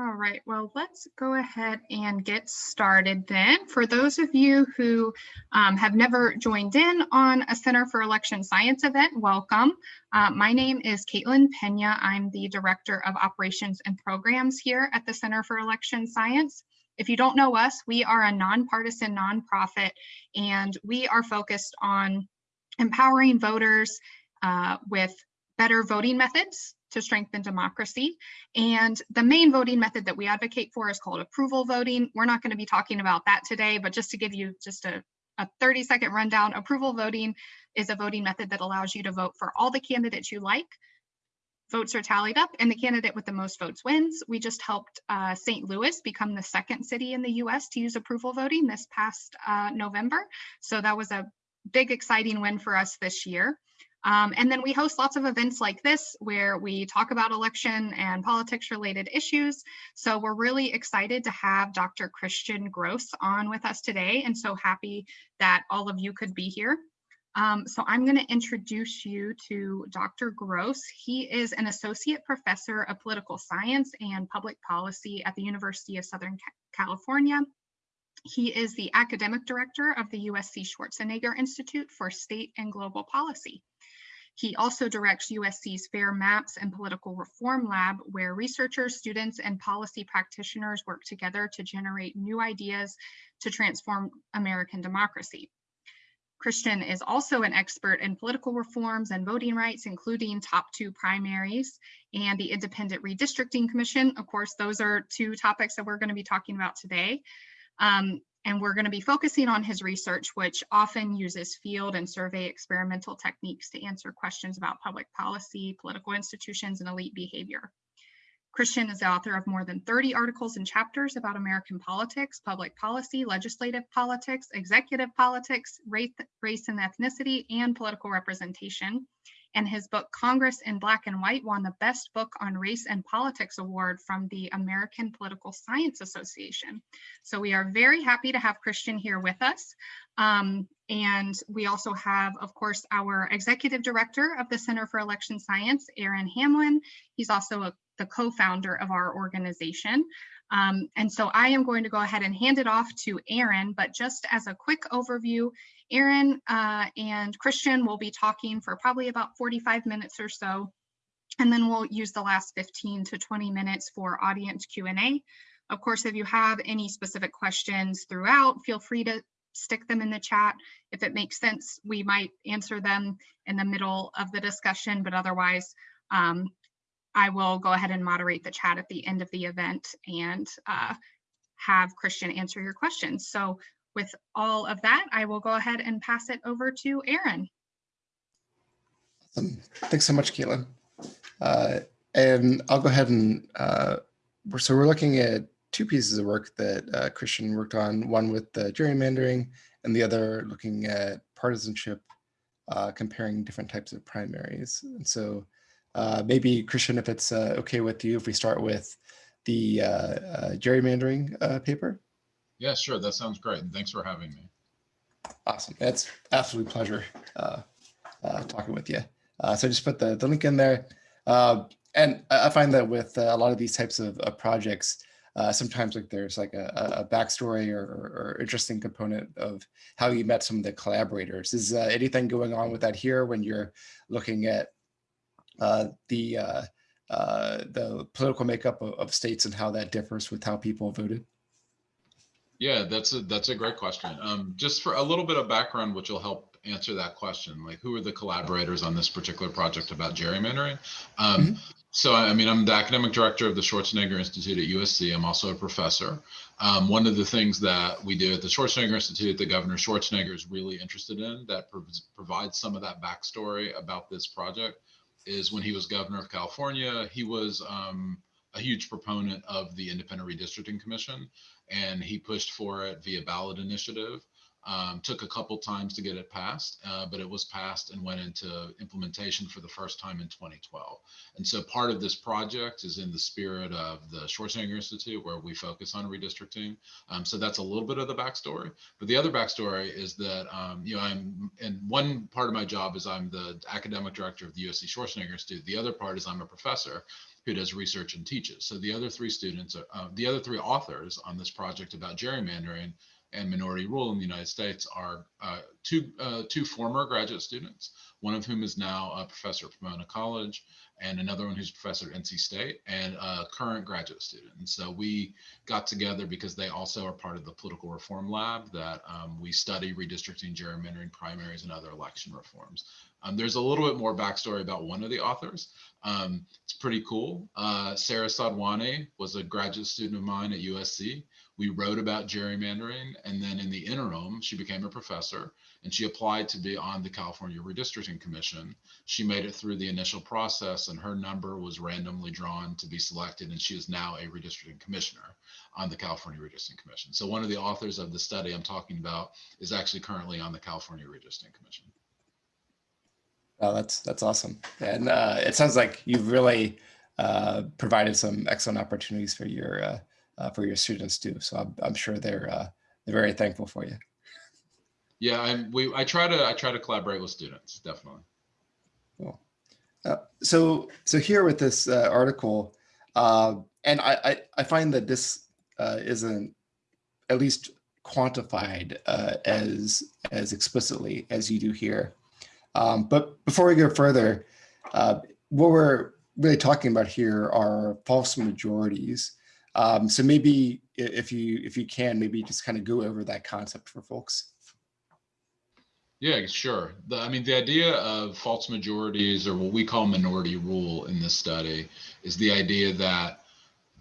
All right, well, let's go ahead and get started then. For those of you who um, have never joined in on a Center for Election Science event, welcome. Uh, my name is Caitlin Pena. I'm the Director of Operations and Programs here at the Center for Election Science. If you don't know us, we are a nonpartisan nonprofit, and we are focused on empowering voters uh, with better voting methods to strengthen democracy. And the main voting method that we advocate for is called approval voting. We're not going to be talking about that today, but just to give you just a, a 30 second rundown, approval voting is a voting method that allows you to vote for all the candidates you like. Votes are tallied up and the candidate with the most votes wins. We just helped uh, St. Louis become the second city in the US to use approval voting this past uh, November. So that was a big exciting win for us this year. Um, and then we host lots of events like this where we talk about election and politics related issues. So we're really excited to have Dr. Christian Grose on with us today and so happy that all of you could be here. Um, so I'm going to introduce you to Dr. Grose. He is an associate professor of political science and public policy at the University of Southern California. He is the academic director of the USC Schwarzenegger Institute for State and Global Policy. He also directs USC's FAIR Maps and Political Reform Lab, where researchers, students, and policy practitioners work together to generate new ideas to transform American democracy. Christian is also an expert in political reforms and voting rights, including top two primaries and the Independent Redistricting Commission. Of course, those are two topics that we're going to be talking about today. Um, and we're going to be focusing on his research, which often uses field and survey experimental techniques to answer questions about public policy, political institutions, and elite behavior. Christian is the author of more than 30 articles and chapters about American politics, public policy, legislative politics, executive politics, race, race and ethnicity, and political representation and his book Congress in Black and White won the Best Book on Race and Politics Award from the American Political Science Association. So we are very happy to have Christian here with us. Um, and we also have, of course, our executive director of the Center for Election Science, Aaron Hamlin. He's also a, the co-founder of our organization. Um, and so I am going to go ahead and hand it off to Aaron, but just as a quick overview, Aaron uh, and Christian will be talking for probably about 45 minutes or so. And then we'll use the last 15 to 20 minutes for audience Q&A. Of course, if you have any specific questions throughout, feel free to stick them in the chat. If it makes sense, we might answer them in the middle of the discussion, but otherwise, um, I will go ahead and moderate the chat at the end of the event and uh, have Christian answer your questions. So with all of that, I will go ahead and pass it over to Aaron. Um, thanks so much, Caitlin. Uh, and I'll go ahead and, uh, so we're looking at two pieces of work that uh, Christian worked on, one with the gerrymandering and the other looking at partisanship, uh, comparing different types of primaries. And so uh, maybe Christian, if it's uh, okay with you, if we start with the gerrymandering paper. Yeah, sure. That sounds great. And thanks for having me. Awesome. It's absolute pleasure uh, uh, talking with you. Uh, so I just put the, the link in there. Uh, and I find that with uh, a lot of these types of, of projects, uh, sometimes like there's like a, a backstory or, or, interesting component of how you met some of the collaborators. Is anything going on with that here when you're looking at the the political makeup of, of states and how that differs with how people voted? Yeah, that's a that's a great question. Um, just for a little bit of background, which will help answer that question, like who are the collaborators on this particular project about gerrymandering? Um, mm -hmm. So, I mean, I'm the academic director of the Schwarzenegger Institute at USC. I'm also a professor. Um, one of the things that we do at the Schwarzenegger Institute that Governor Schwarzenegger is really interested in that pro provides some of that backstory about this project is when he was governor of California, he was um, a huge proponent of the Independent Redistricting Commission and he pushed for it via ballot initiative. Um, took a couple times to get it passed, uh, but it was passed and went into implementation for the first time in 2012. And so part of this project is in the spirit of the Schwarzenegger Institute, where we focus on redistricting. Um, so that's a little bit of the backstory. But the other backstory is that, um, you know, I'm, and one part of my job is I'm the academic director of the USC Schwarzenegger Institute. The other part is I'm a professor. Who does research and teaches. So the other three students, uh, the other three authors on this project about gerrymandering and minority rule in the United States are uh, two uh, two former graduate students, one of whom is now a professor at Pomona College, and another one who's a professor at NC State, and a current graduate student. And so we got together because they also are part of the political reform lab that um, we study redistricting, gerrymandering, primaries, and other election reforms. Um, there's a little bit more backstory about one of the authors. Um, it's pretty cool. Uh, Sara Sadhwani was a graduate student of mine at USC. We wrote about gerrymandering, and then in the interim, she became a professor and she applied to be on the California Redistricting Commission. She made it through the initial process, and her number was randomly drawn to be selected, and she is now a redistricting commissioner on the California Redistricting Commission. So one of the authors of the study I'm talking about is actually currently on the California Redistricting Commission. Oh, that's that's awesome, and uh, it sounds like you've really uh, provided some excellent opportunities for your uh, uh, for your students too. So I'm, I'm sure they're uh, they're very thankful for you. Yeah, I'm. we I try to I try to collaborate with students definitely. Cool. Uh, so so here with this uh, article, uh, and I, I I find that this uh, isn't at least quantified uh, as as explicitly as you do here. Um, but before we go further, uh, what we're really talking about here are false majorities. Um, so maybe if you if you can, maybe just kind of go over that concept for folks. Yeah, sure. The, I mean, the idea of false majorities or what we call minority rule in this study is the idea that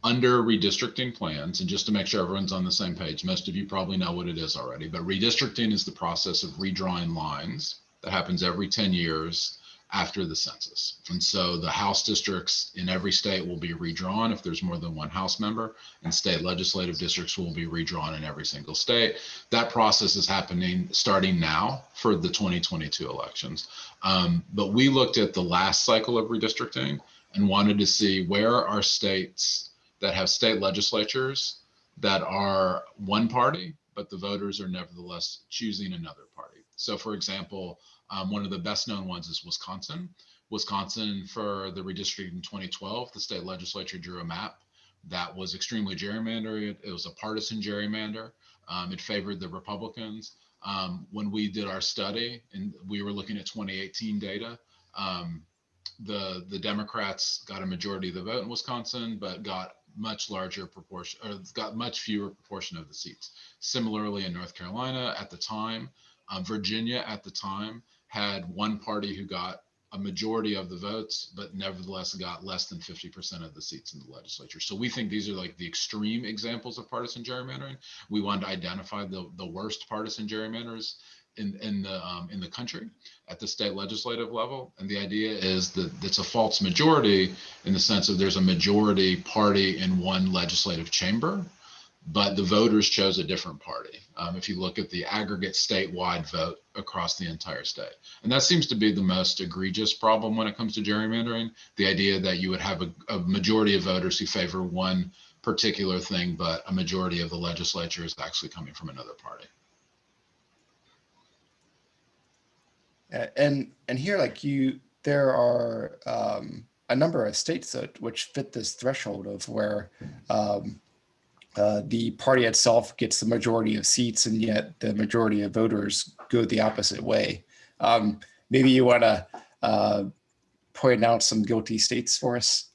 under redistricting plans, and just to make sure everyone's on the same page, most of you probably know what it is already, but redistricting is the process of redrawing lines that happens every 10 years after the census. And so the House districts in every state will be redrawn if there's more than one House member, and state legislative districts will be redrawn in every single state. That process is happening starting now for the 2022 elections. Um, but we looked at the last cycle of redistricting and wanted to see where are states that have state legislatures that are one party, but the voters are nevertheless choosing another party. So, for example, um, one of the best known ones is Wisconsin. Wisconsin, for the redistricting in 2012, the state legislature drew a map that was extremely gerrymandered. It was a partisan gerrymander. Um, it favored the Republicans. Um, when we did our study and we were looking at 2018 data, um, the the Democrats got a majority of the vote in Wisconsin, but got much larger proportion or got much fewer proportion of the seats. Similarly, in North Carolina at the time, um, Virginia at the time, had one party who got a majority of the votes, but nevertheless got less than 50% of the seats in the legislature. So we think these are like the extreme examples of partisan gerrymandering. We wanted to identify the, the worst partisan gerrymanders in, in the um, in the country at the state legislative level. And the idea is that it's a false majority in the sense of there's a majority party in one legislative chamber but the voters chose a different party. Um, if you look at the aggregate statewide vote across the entire state. And that seems to be the most egregious problem when it comes to gerrymandering. The idea that you would have a, a majority of voters who favor one particular thing, but a majority of the legislature is actually coming from another party. And and here, like you, there are um, a number of states that which fit this threshold of where um, uh, the party itself gets the majority of seats, and yet the majority of voters go the opposite way. Um, maybe you want to uh, point out some guilty states for us.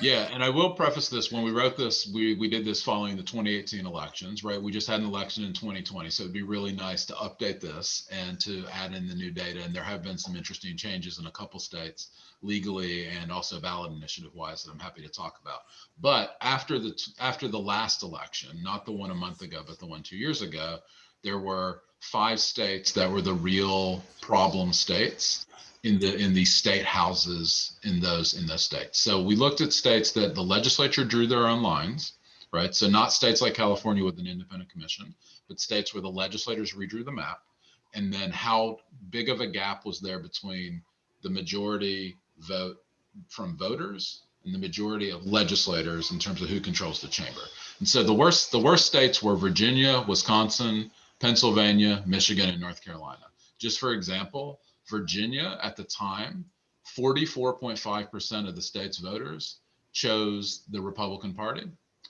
Yeah, and I will preface this when we wrote this, we we did this following the 2018 elections, right? We just had an election in 2020, so it'd be really nice to update this and to add in the new data. And there have been some interesting changes in a couple states legally and also ballot initiative wise that I'm happy to talk about. But after the after the last election, not the one a month ago, but the one two years ago, there were five states that were the real problem states in the in the state houses in those in those states. So we looked at states that the legislature drew their own lines, right? So not states like California with an independent commission, but states where the legislators redrew the map, and then how big of a gap was there between the majority vote from voters and the majority of legislators in terms of who controls the chamber. And so the worst the worst states were Virginia, Wisconsin, Pennsylvania, Michigan, and North Carolina. Just for example, Virginia at the time, 44.5% of the state's voters chose the Republican Party,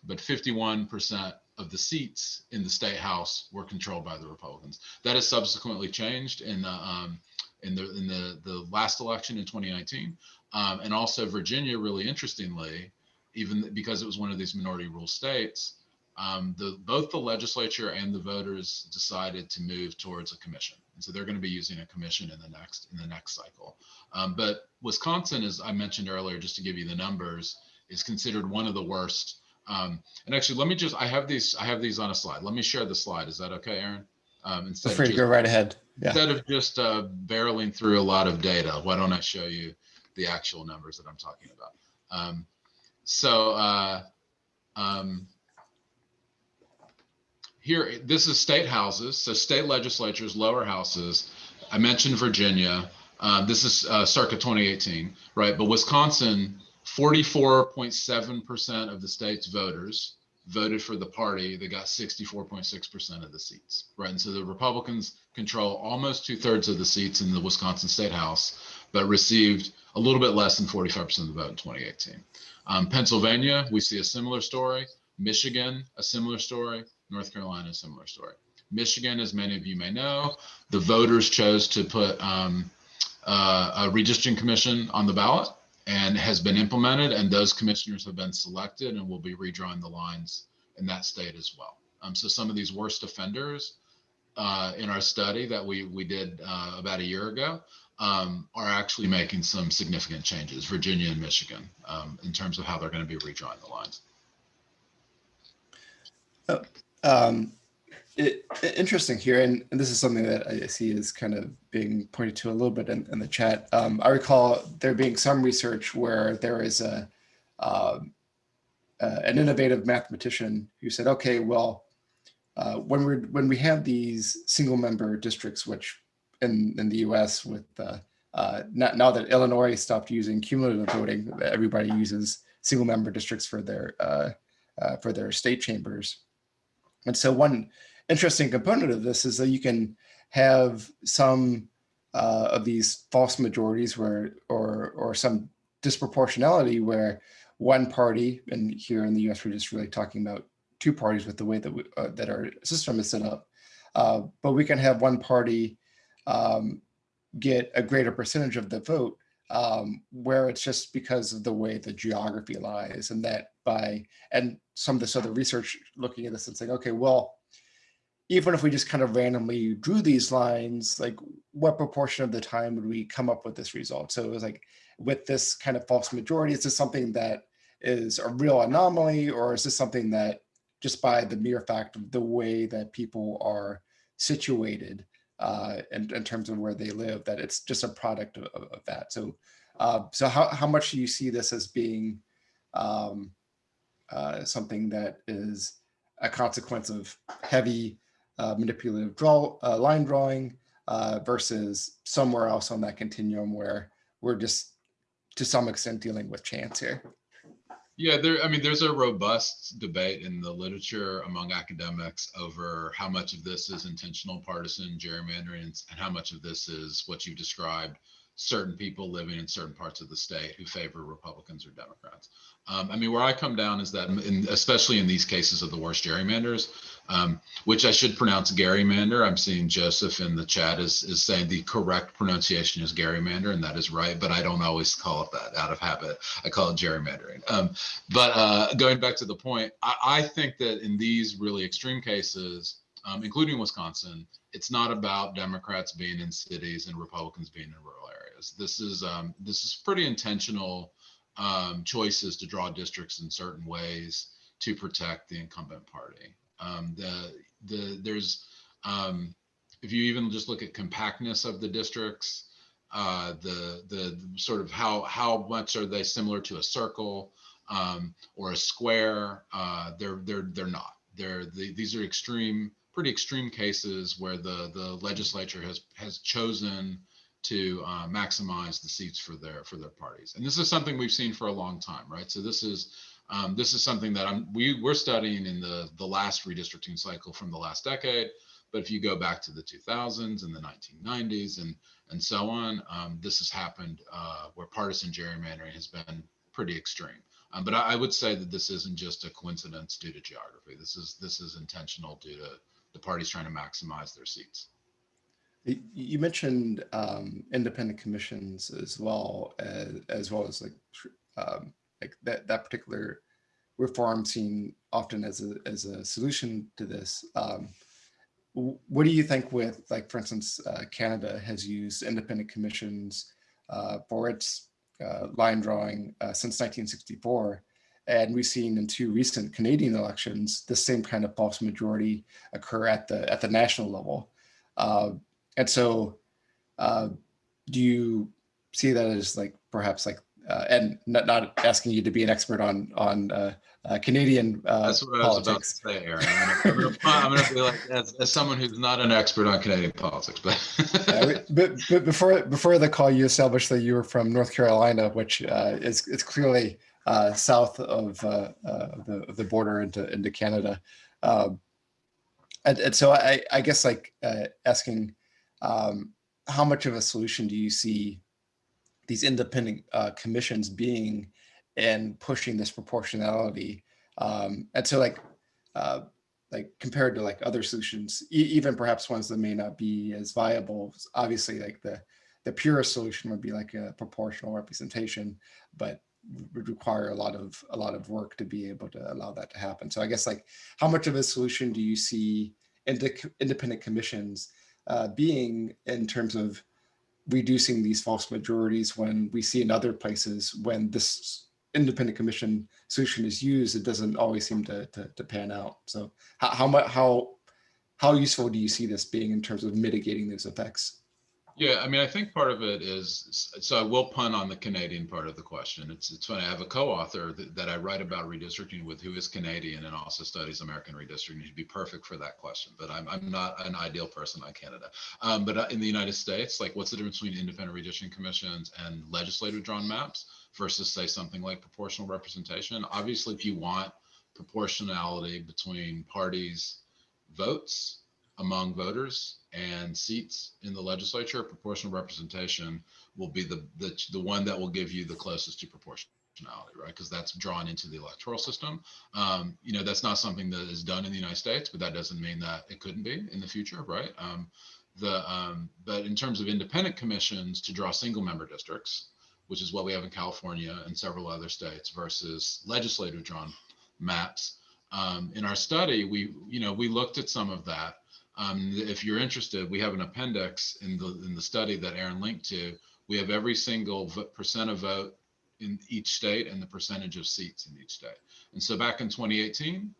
but 51% of the seats in the state house were controlled by the Republicans. That has subsequently changed in the um, in the in the the last election in 2019, um, and also Virginia. Really interestingly, even because it was one of these minority rule states, um, the both the legislature and the voters decided to move towards a commission, and so they're going to be using a commission in the next in the next cycle. Um, but Wisconsin, as I mentioned earlier, just to give you the numbers, is considered one of the worst. Um, and actually, let me just I have these I have these on a slide. Let me share the slide. Is that okay, Aaron? Um, instead Feel of free to go right ahead. Yeah. instead of just uh, barreling through a lot of data, why don't I show you the actual numbers that I'm talking about? Um, so uh, um, here, this is state houses, so state legislatures, lower houses. I mentioned Virginia. Uh, this is uh, circa 2018, right? But Wisconsin, 44.7% of the state's voters voted for the party that got 64.6% of the seats, right? And so the Republicans control almost two thirds of the seats in the Wisconsin State House, but received a little bit less than 45% of the vote in 2018. Um, Pennsylvania, we see a similar story. Michigan, a similar story. North Carolina, a similar story. Michigan, as many of you may know, the voters chose to put um, uh, a redistricting commission on the ballot and has been implemented and those commissioners have been selected and will be redrawing the lines in that state as well. Um, so some of these worst offenders uh, in our study that we, we did uh, about a year ago um, are actually making some significant changes, Virginia and Michigan, um, in terms of how they're going to be redrawing the lines. Um, it, interesting here, and, and this is something that I see is kind of being pointed to a little bit in, in the chat. Um, I recall there being some research where there is a um, uh, an innovative mathematician who said, "Okay, well, uh, when we when we have these single member districts, which in in the U.S. with uh, uh, not, now that Illinois stopped using cumulative voting, everybody uses single member districts for their uh, uh, for their state chambers." And so one interesting component of this is that you can have some uh, of these false majorities where, or, or some disproportionality where one party, and here in the US, we're just really talking about two parties with the way that, we, uh, that our system is set up. Uh, but we can have one party um, get a greater percentage of the vote um, where it's just because of the way the geography lies and that by, and some of this other research looking at this and saying, okay, well, even if we just kind of randomly drew these lines, like what proportion of the time would we come up with this result? So it was like with this kind of false majority, is this something that is a real anomaly or is this something that just by the mere fact of the way that people are situated uh, in, in terms of where they live, that it's just a product of, of that. So, uh, so how, how much do you see this as being um, uh, something that is a consequence of heavy uh, manipulative draw uh, line drawing uh, versus somewhere else on that continuum where we're just to some extent dealing with chance here. Yeah, there. I mean, there's a robust debate in the literature among academics over how much of this is intentional partisan gerrymandering and how much of this is what you described certain people living in certain parts of the state who favor Republicans or Democrats. Um, I mean, where I come down is that, in, especially in these cases of the worst gerrymanders, um, which I should pronounce Garymander. I'm seeing Joseph in the chat is is saying the correct pronunciation is Garymander, and that is right. But I don't always call it that out of habit. I call it gerrymandering. Um, but uh, going back to the point, I, I think that in these really extreme cases, um, including Wisconsin, it's not about Democrats being in cities and Republicans being in rural areas. This is um, this is pretty intentional um, choices to draw districts in certain ways to protect the incumbent party. Um, the the there's um, if you even just look at compactness of the districts, uh, the, the the sort of how how much are they similar to a circle um, or a square? Uh, they're they're they're not. They're the, these are extreme, pretty extreme cases where the the legislature has has chosen to uh, maximize the seats for their for their parties. And this is something we've seen for a long time, right? So this is um, this is something that I'm we we're studying in the the last redistricting cycle from the last decade. But if you go back to the 2000s and the 1990s and and so on, um, this has happened uh, where partisan gerrymandering has been pretty extreme. Um, but I, I would say that this isn't just a coincidence due to geography. This is this is intentional due to the parties trying to maximize their seats. You mentioned um, independent commissions as well as, as well as like um, like that that particular reform seen often as a as a solution to this. Um, what do you think with like for instance uh, Canada has used independent commissions uh, for its uh, line drawing uh, since 1964, and we've seen in two recent Canadian elections the same kind of false majority occur at the at the national level. And so, uh, do you see that as like perhaps like, uh, and not, not asking you to be an expert on on uh, uh, Canadian uh, That's what I was about to politics, say, Aaron. I'm I'm gonna, be like, as, as someone who's not an expert on Canadian politics, but. Uh, but, but before before the call, you established that you were from North Carolina, which uh, is it's clearly uh, south of uh, uh, the of the border into into Canada, um, and, and so I I guess like uh, asking um, how much of a solution do you see these independent uh, commissions being in pushing this proportionality, um, and so like. Uh, like compared to like other solutions, e- even perhaps ones that may not be as viable. Obviously, like the the purest solution would be like a proportional representation, but would require a lot of a lot of work to be able to allow that to happen. So I guess like how much of a solution do you see inde- independent commissions uh, being in terms of reducing these false majorities when we see in other places when this independent commission solution is used, it doesn't always seem to, to, to pan out. So how, how how, how useful do you see this being in terms of mitigating those effects? Yeah, I mean, I think part of it is, so I will pun on the Canadian part of the question. It's, it's funny, I have a co-author that, that I write about redistricting with who is Canadian and also studies American redistricting. He'd be perfect for that question, but I'm, I'm not an ideal person on Canada. Um, but uh, in the United States, like what's the difference between independent redistricting commissions and legislative drawn maps versus say something like proportional representation? Obviously, if you want proportionality between parties' votes, among voters and seats in the legislature, proportional representation will be the, the, the one that will give you the closest to proportionality, right? Because that's drawn into the electoral system. Um, you know, that's not something that is done in the United States, but that doesn't mean that it couldn't be in the future, right? Um, the, um, but in terms of independent commissions to draw single member districts, which is what we have in California and several other states versus legislative drawn maps. Um, in our study, we, you know, we looked at some of that um, if you're interested, we have an appendix in the in the study that Aaron linked to. We have every single percent of vote in each state and the percentage of seats in each state. And so back in 2018,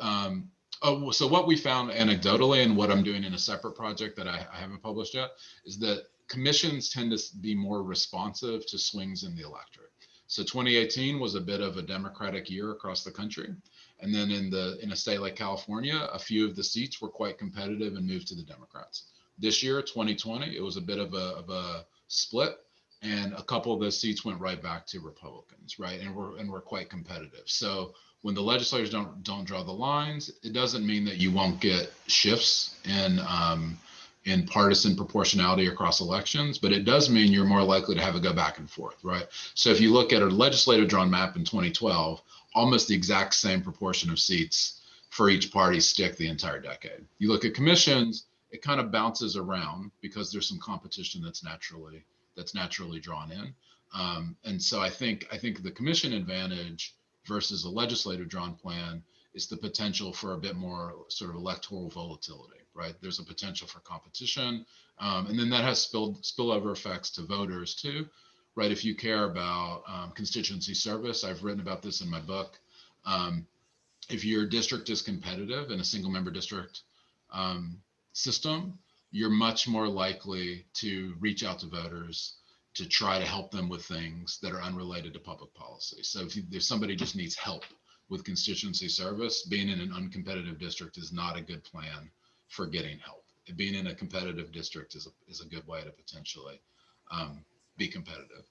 um, oh, so what we found anecdotally and what I'm doing in a separate project that I, I haven't published yet is that commissions tend to be more responsive to swings in the electorate. So 2018 was a bit of a Democratic year across the country. And then in the in a state like California, a few of the seats were quite competitive and moved to the Democrats. This year, 2020, it was a bit of a, of a split, and a couple of those seats went right back to Republicans, right? And we're and we're quite competitive. So when the legislators don't don't draw the lines, it doesn't mean that you won't get shifts in um, in partisan proportionality across elections, but it does mean you're more likely to have it go back and forth, right? So if you look at a legislative drawn map in 2012, almost the exact same proportion of seats for each party stick the entire decade. You look at commissions, it kind of bounces around because there's some competition that's naturally that's naturally drawn in. Um, and so I think I think the commission advantage versus a legislative drawn plan is the potential for a bit more sort of electoral volatility, right? There's a potential for competition, um, and then that has spilled spillover effects to voters too, right? If you care about um, constituency service, I've written about this in my book. Um, if your district is competitive in a single member district um, system, you're much more likely to reach out to voters to try to help them with things that are unrelated to public policy. So if, you, if somebody just needs help with constituency service, being in an uncompetitive district is not a good plan for getting help. Being in a competitive district is a, is a good way to potentially um, be competitive.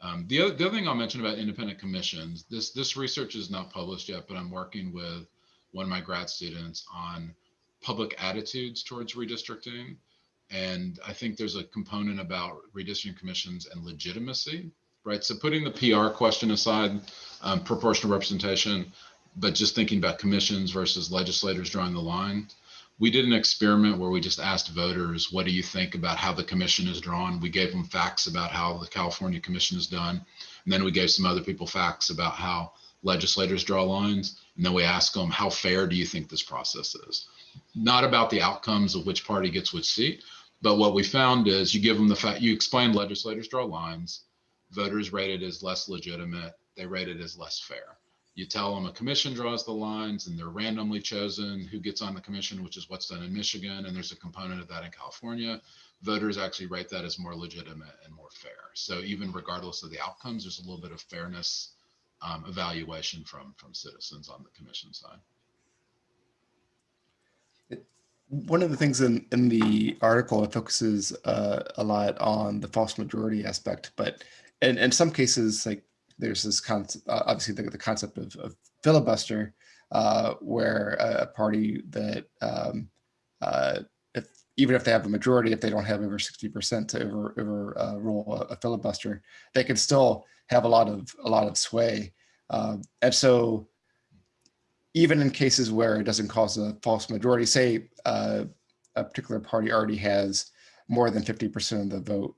Um, the, other, the other thing I'll mention about independent commissions, this, this research is not published yet, but I'm working with one of my grad students on public attitudes towards redistricting. And I think there's a component about redistricting commissions and legitimacy right? So putting the PR question aside, um, proportional representation, but just thinking about commissions versus legislators drawing the line. We did an experiment where we just asked voters, what do you think about how the commission is drawn? We gave them facts about how the California commission is done. And then we gave some other people facts about how legislators draw lines. And then we asked them, how fair do you think this process is? Not about the outcomes of which party gets which seat, but what we found is you give them the fact, you explain legislators draw lines, voters rate it as less legitimate, they rate it as less fair. You tell them a commission draws the lines and they're randomly chosen who gets on the commission, which is what's done in Michigan. And there's a component of that in California. Voters actually rate that as more legitimate and more fair. So even regardless of the outcomes, there's a little bit of fairness um, evaluation from, from citizens on the commission side. One of the things in, in the article, it focuses uh, a lot on the false majority aspect, but in, in some cases, like there's this concept, uh, obviously the, the concept of, of filibuster, uh, where a, a, party that um, uh, if even if they have a majority, if they don't have over 60% to over, over uh, rule a, a, filibuster, they can still have a lot of a lot of sway. Um, and so even in cases where it doesn't cause a false majority, say a particular party already has more than 50% of the vote,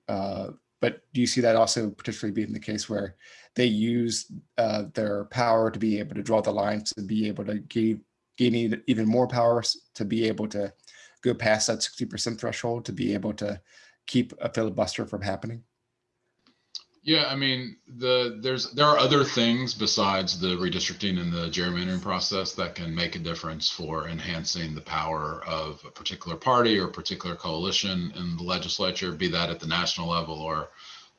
but do you see that also particularly being the case where they use uh, their power to be able to draw the lines, to be able to gain, gain even more power, to be able to go past that 60% threshold, to be able to keep a filibuster from happening? Yeah, I mean, the there's there are other things besides the redistricting and the gerrymandering process that can make a difference for enhancing the power of a particular party or particular coalition in the legislature, be that at the national level or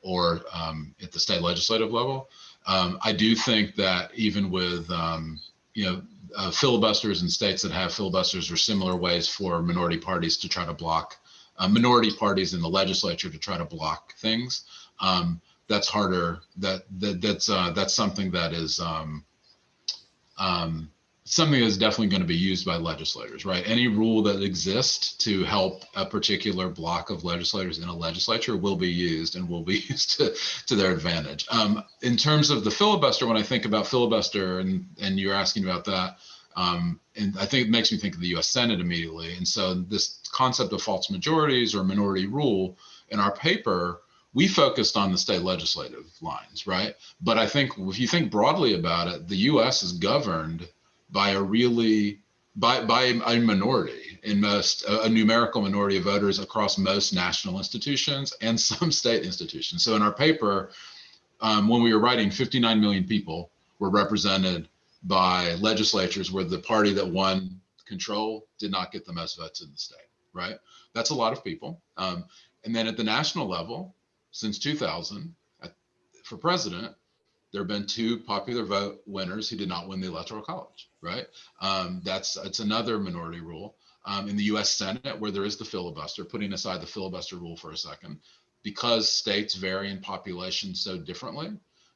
or um, at the state legislative level. Um, I do think that even with um, you know uh, filibusters in states that have filibusters or similar ways for minority parties to try to block uh, minority parties in the legislature to try to block things. Um, that's harder. That, that that's uh, that's something that is um, um, something that's definitely going to be used by legislators, right? Any rule that exists to help a particular block of legislators in a legislature will be used and will be used to, to their advantage. Um, in terms of the filibuster, when I think about filibuster and, and you're asking about that, um, and I think it makes me think of the US Senate immediately. And so this concept of false majorities or minority rule in our paper we focused on the state legislative lines, right? But I think if you think broadly about it, the U.S. is governed by a really by by a minority in most a, numerical minority of voters across most national institutions and some state institutions. So in our paper, um, when we were writing, 59 million people were represented by legislatures where the party that won control did not get the most votes in the state. Right, that's a lot of people. Um, and then at the national level, since 2000 for president, there have been two popular vote winners who did not win the electoral college, right? Um, that's it's another minority rule. Um, in the U.S. Senate, where there is the filibuster, putting aside the filibuster rule for a second, because states vary in population so differently,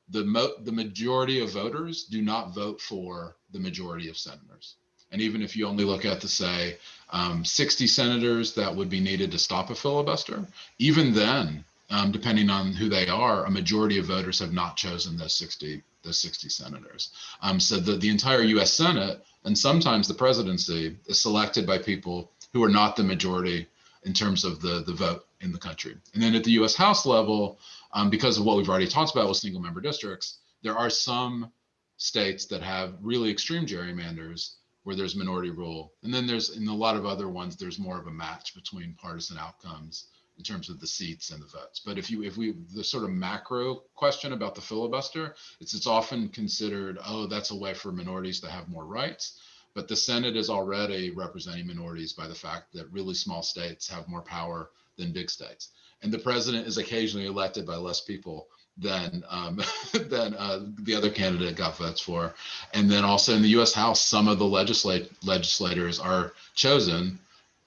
the mo- the majority of voters do not vote for the majority of senators. And even if you only look at the say um, 60 senators that would be needed to stop a filibuster, even then um, depending on who they are, a majority of voters have not chosen those 60 those 60 senators. Um, so the, the entire U.S. Senate and sometimes the presidency is selected by people who are not the majority in terms of the, the vote in the country. And then at the U.S. House level, um, because of what we've already talked about with single member districts, there are some states that have really extreme gerrymanders where there's minority rule. And then there's in a lot of other ones, there's more of a match between partisan outcomes in terms of the seats and the votes. But if you if we the sort of macro question about the filibuster, it's it's often considered, oh, that's a way for minorities to have more rights. But the Senate is already representing minorities by the fact that really small states have more power than big states. And the president is occasionally elected by less people than um, than uh, the other candidate got votes for. And then also in the U.S. House, some of the legislate legislators are chosen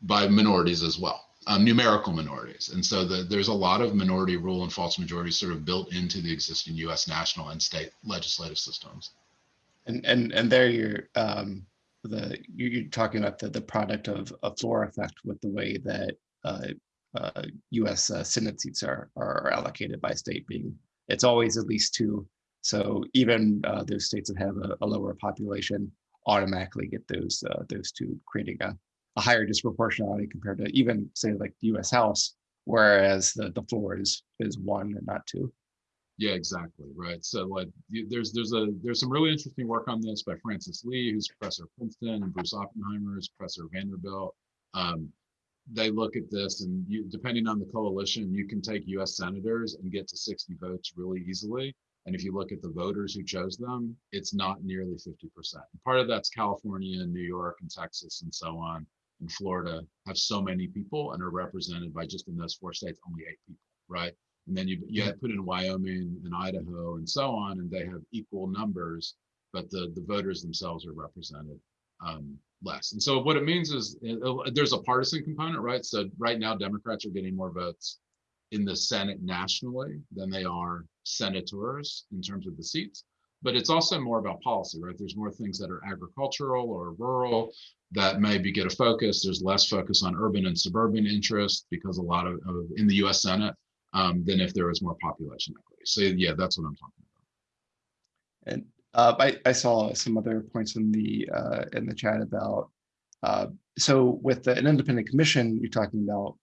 by minorities as well um, numerical minorities. And so the, there's a lot of minority rule and false majorities sort of built into the existing US national and state legislative systems. And and and there you're um, the you're talking about the, the product of a floor effect with the way that uh, uh, U.S. Uh, Senate seats are are allocated by state being it's always at least two. So even uh, those states that have a, a lower population automatically get those uh, those two, creating a, a higher disproportionality compared to even say like the U.S. House, whereas the the floor is is one and not two. Yeah, exactly. Right. So like there's there's a there's some really interesting work on this by Frances Lee, who's professor Princeton, and Bruce Oppenheimer is professor Vanderbilt. Um, they look at this and you depending on the coalition, you can take US senators and get to 60 votes really easily. And if you look at the voters who chose them, it's not nearly 50%. And part of that's California and New York and Texas and so on. Florida have so many people and are represented by just in those four states, only eight people, right? And then you you put in Wyoming and Idaho and so on, and they have equal numbers, but the the voters themselves are represented um, less. And so what it means is uh, there's a partisan component, right? So right now Democrats are getting more votes in the Senate nationally than they are senators in terms of the seats. But it's also more about policy, right? There's more things that are agricultural or rural that maybe get a focus. There's less focus on urban and suburban interests because a lot of, of in the U.S. Senate um, than if there was more population equity. So yeah, that's what I'm talking about. And uh, I, I saw some other points in the uh, in the chat about uh, so with the, an independent commission, you're talking about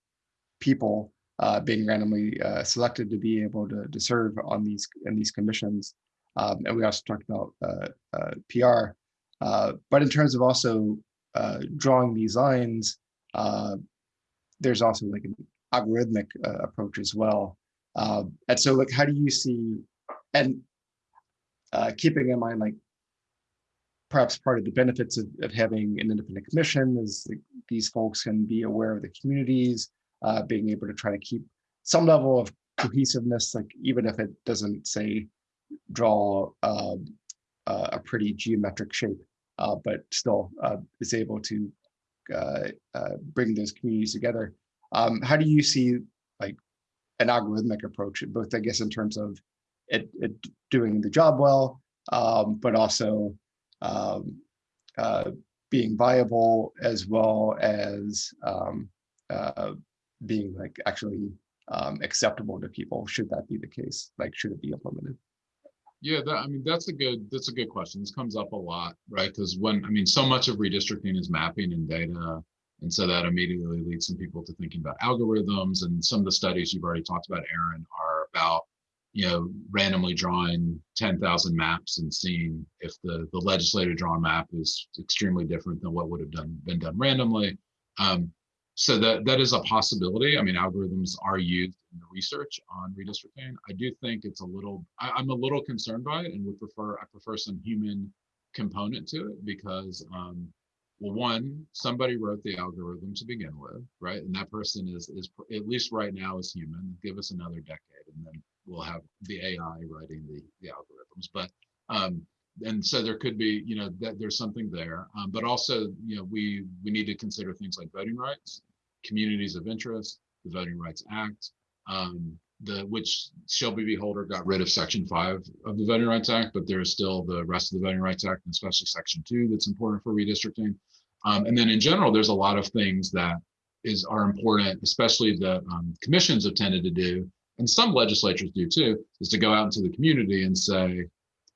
people uh, being randomly uh, selected to be able to, to serve on these in these commissions, um, and we also talked about uh, PR. but in terms of also drawing these lines, there's also like an algorithmic approach as well. Um, and so, like, how do you see and uh, keeping in mind like perhaps part of the benefits of, of having an independent commission is like, these folks can be aware of the communities, uh, being able to try to keep some level of cohesiveness, like even if it doesn't say draw uh, a pretty geometric shape, uh, but still uh, is able to uh, bring those communities together. Um, how do you see like an algorithmic approach, both I guess in terms of it, it doing the job well, um, but also um, uh, being viable as well as um, uh, being like actually um, acceptable to people. Should that be the case? Like, should it be implemented? Yeah, that, I mean, that's a good, that's a good question. This comes up a lot, right? Because when, I mean, so much of redistricting is mapping and data. And so that immediately leads some people to thinking about algorithms and some of the studies you've already talked about, Aaron, are about you know, randomly drawing 10,000 maps and seeing if the, the legislative drawn map is extremely different than what would have done been done randomly. Um, so that that is a possibility. I mean, algorithms are used in the research on redistricting. I do think it's a little, I, I'm a little concerned by it and would prefer, I prefer some human component to it because um, well, one, somebody wrote the algorithm to begin with, right? And that person is is at least right now is human. Give us another decade, and then we'll have the AI writing the the algorithms. But um, and so there could be, you know, that there's something there. Um, but also, you know, we we need to consider things like voting rights, communities of interest, the Voting Rights Act, um, the which Shelby v. Holder got rid of Section Five of the Voting Rights Act, but there's still the rest of the Voting Rights Act, and especially Section Two, that's important for redistricting. Um, and then in general, there's a lot of things that is are important, especially the um, commissions have tended to do, and some legislatures do too, is to go out into the community and say,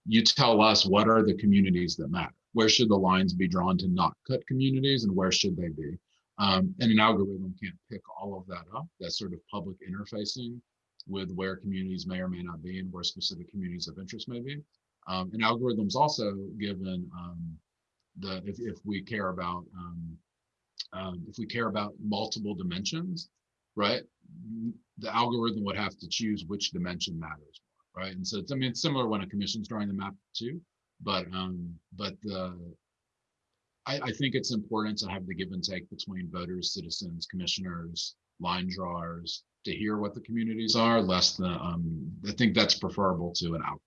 you tell us what are the communities that matter. Where should the lines be drawn to not cut communities, and where should they be? Um, and an algorithm can't pick all of that up. That sort of public interfacing with where communities may or may not be and where specific communities of interest may be. Um, and algorithms also given um, the if, if we care about um, um, if we care about multiple dimensions, right? The algorithm would have to choose which dimension matters more, right? And so it's, I mean it's similar when a commission's drawing the map too, but um, but the I, I think it's important to have the give and take between voters, citizens, commissioners, line drawers to hear what the communities are, less than um, I think that's preferable to an algorithm.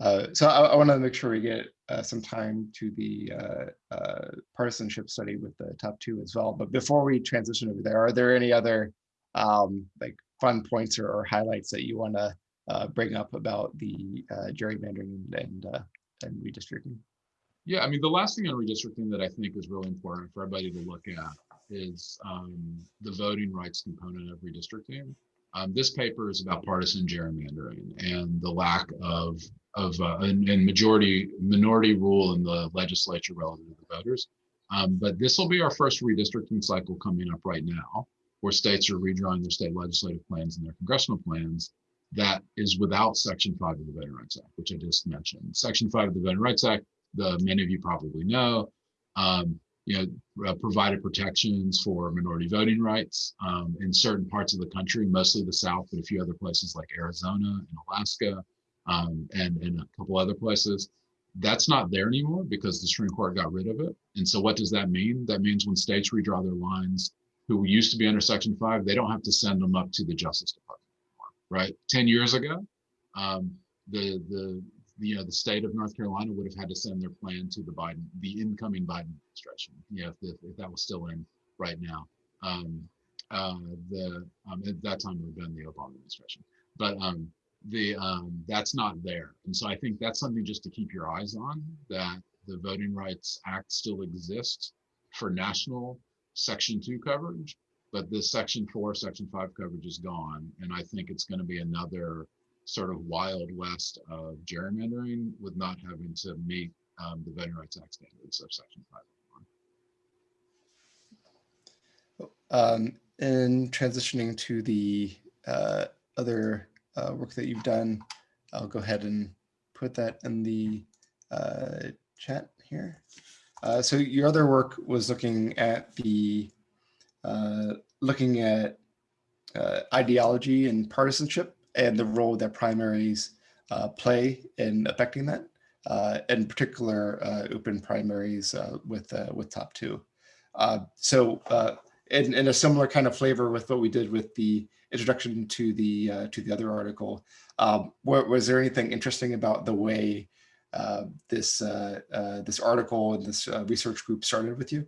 Uh, so I, I want to make sure we get uh, some time to the uh, uh, partisanship study with the top two as well. But before we transition over there, are there any other um, like fun points or, or, highlights that you want to uh, bring up about the uh, gerrymandering and and redistricting? Yeah, I mean, the last thing on redistricting that I think is really important for everybody to look at is um, the voting rights component of redistricting. Um, this paper is about partisan gerrymandering and the lack of of uh, and, and majority minority rule in the legislature relative to the voters. Um, but this will be our first redistricting cycle coming up right now, where states are redrawing their state legislative plans and their congressional plans. That is without Section 5 of the Voting Rights Act, which I just mentioned. Section 5 of the Voting Rights Act, the many of you probably know, um, you know, uh, provided protections for minority voting rights um, in certain parts of the country, mostly the South, but a few other places like Arizona and Alaska um, and, and a couple other places. That's not there anymore because the Supreme Court got rid of it. And so what does that mean? That means when states redraw their lines who used to be under Section 5, they don't have to send them up to the Justice Department anymore, right? 10 years ago, um, the, the, you know, the state of North Carolina would have had to send their plan to the Biden, the incoming Biden administration, you know, if, if that was still in right now. Um, uh, the um, at that time it would have been the Obama administration, but um, the um, that's not there, and so I think that's something just to keep your eyes on. That the Voting Rights Act still exists for national Section Two coverage, but this Section Four, Section Five coverage is gone, and I think it's going to be another sort of wild west of gerrymandering with not having to meet um, the Voting Rights Act standards of Section 5. Um, and transitioning to the uh, other uh, work that you've done, I'll go ahead and put that in the uh, chat here. Uh, so your other work was looking at the uh, looking at uh, ideology and partisanship and the role that primaries uh, play in affecting that, uh, in particular uh, open primaries uh, with with top two. so in, in a similar kind of flavor with what we did with the introduction to the to the other article, um, what, was there anything interesting about the way this this article and this research group started with you?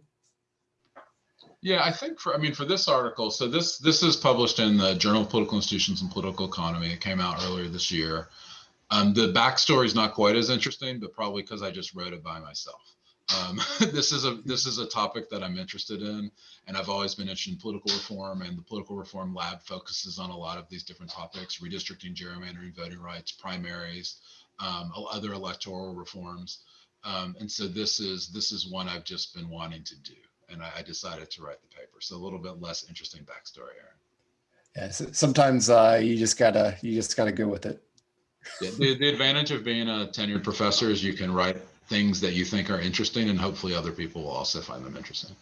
Yeah, I think for I mean for this article, so this this is published in the Journal of Political Institutions and Political Economy. It came out earlier this year. Um, the backstory is not quite as interesting, but probably because I just wrote it by myself. Um, this is a this is a topic that I'm interested in, and I've always been interested in political reform. And the political reform lab focuses on a lot of these different topics: redistricting, gerrymandering, voting rights, primaries, um, other electoral reforms. Um, and so this is this is one I've just been wanting to do and I, I, decided to write the paper. So a little bit less interesting backstory, Aaron. Yeah, so sometimes uh, you just gotta you just gotta go with it. Yeah, the, the advantage of being a tenured professor is you can write things that you think are interesting, and hopefully other people will also find them interesting.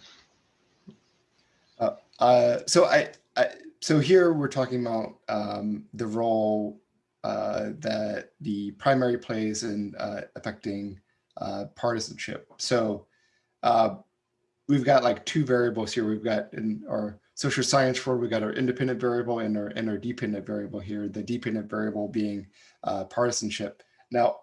Uh, uh, so I, I, so here we're talking about um, the role uh, that the primary plays in uh, affecting uh, partisanship. So uh, we've got like two variables here. We've got in our social science for we've got our independent variable and our and our dependent variable here. The dependent variable being uh, partisanship. Now,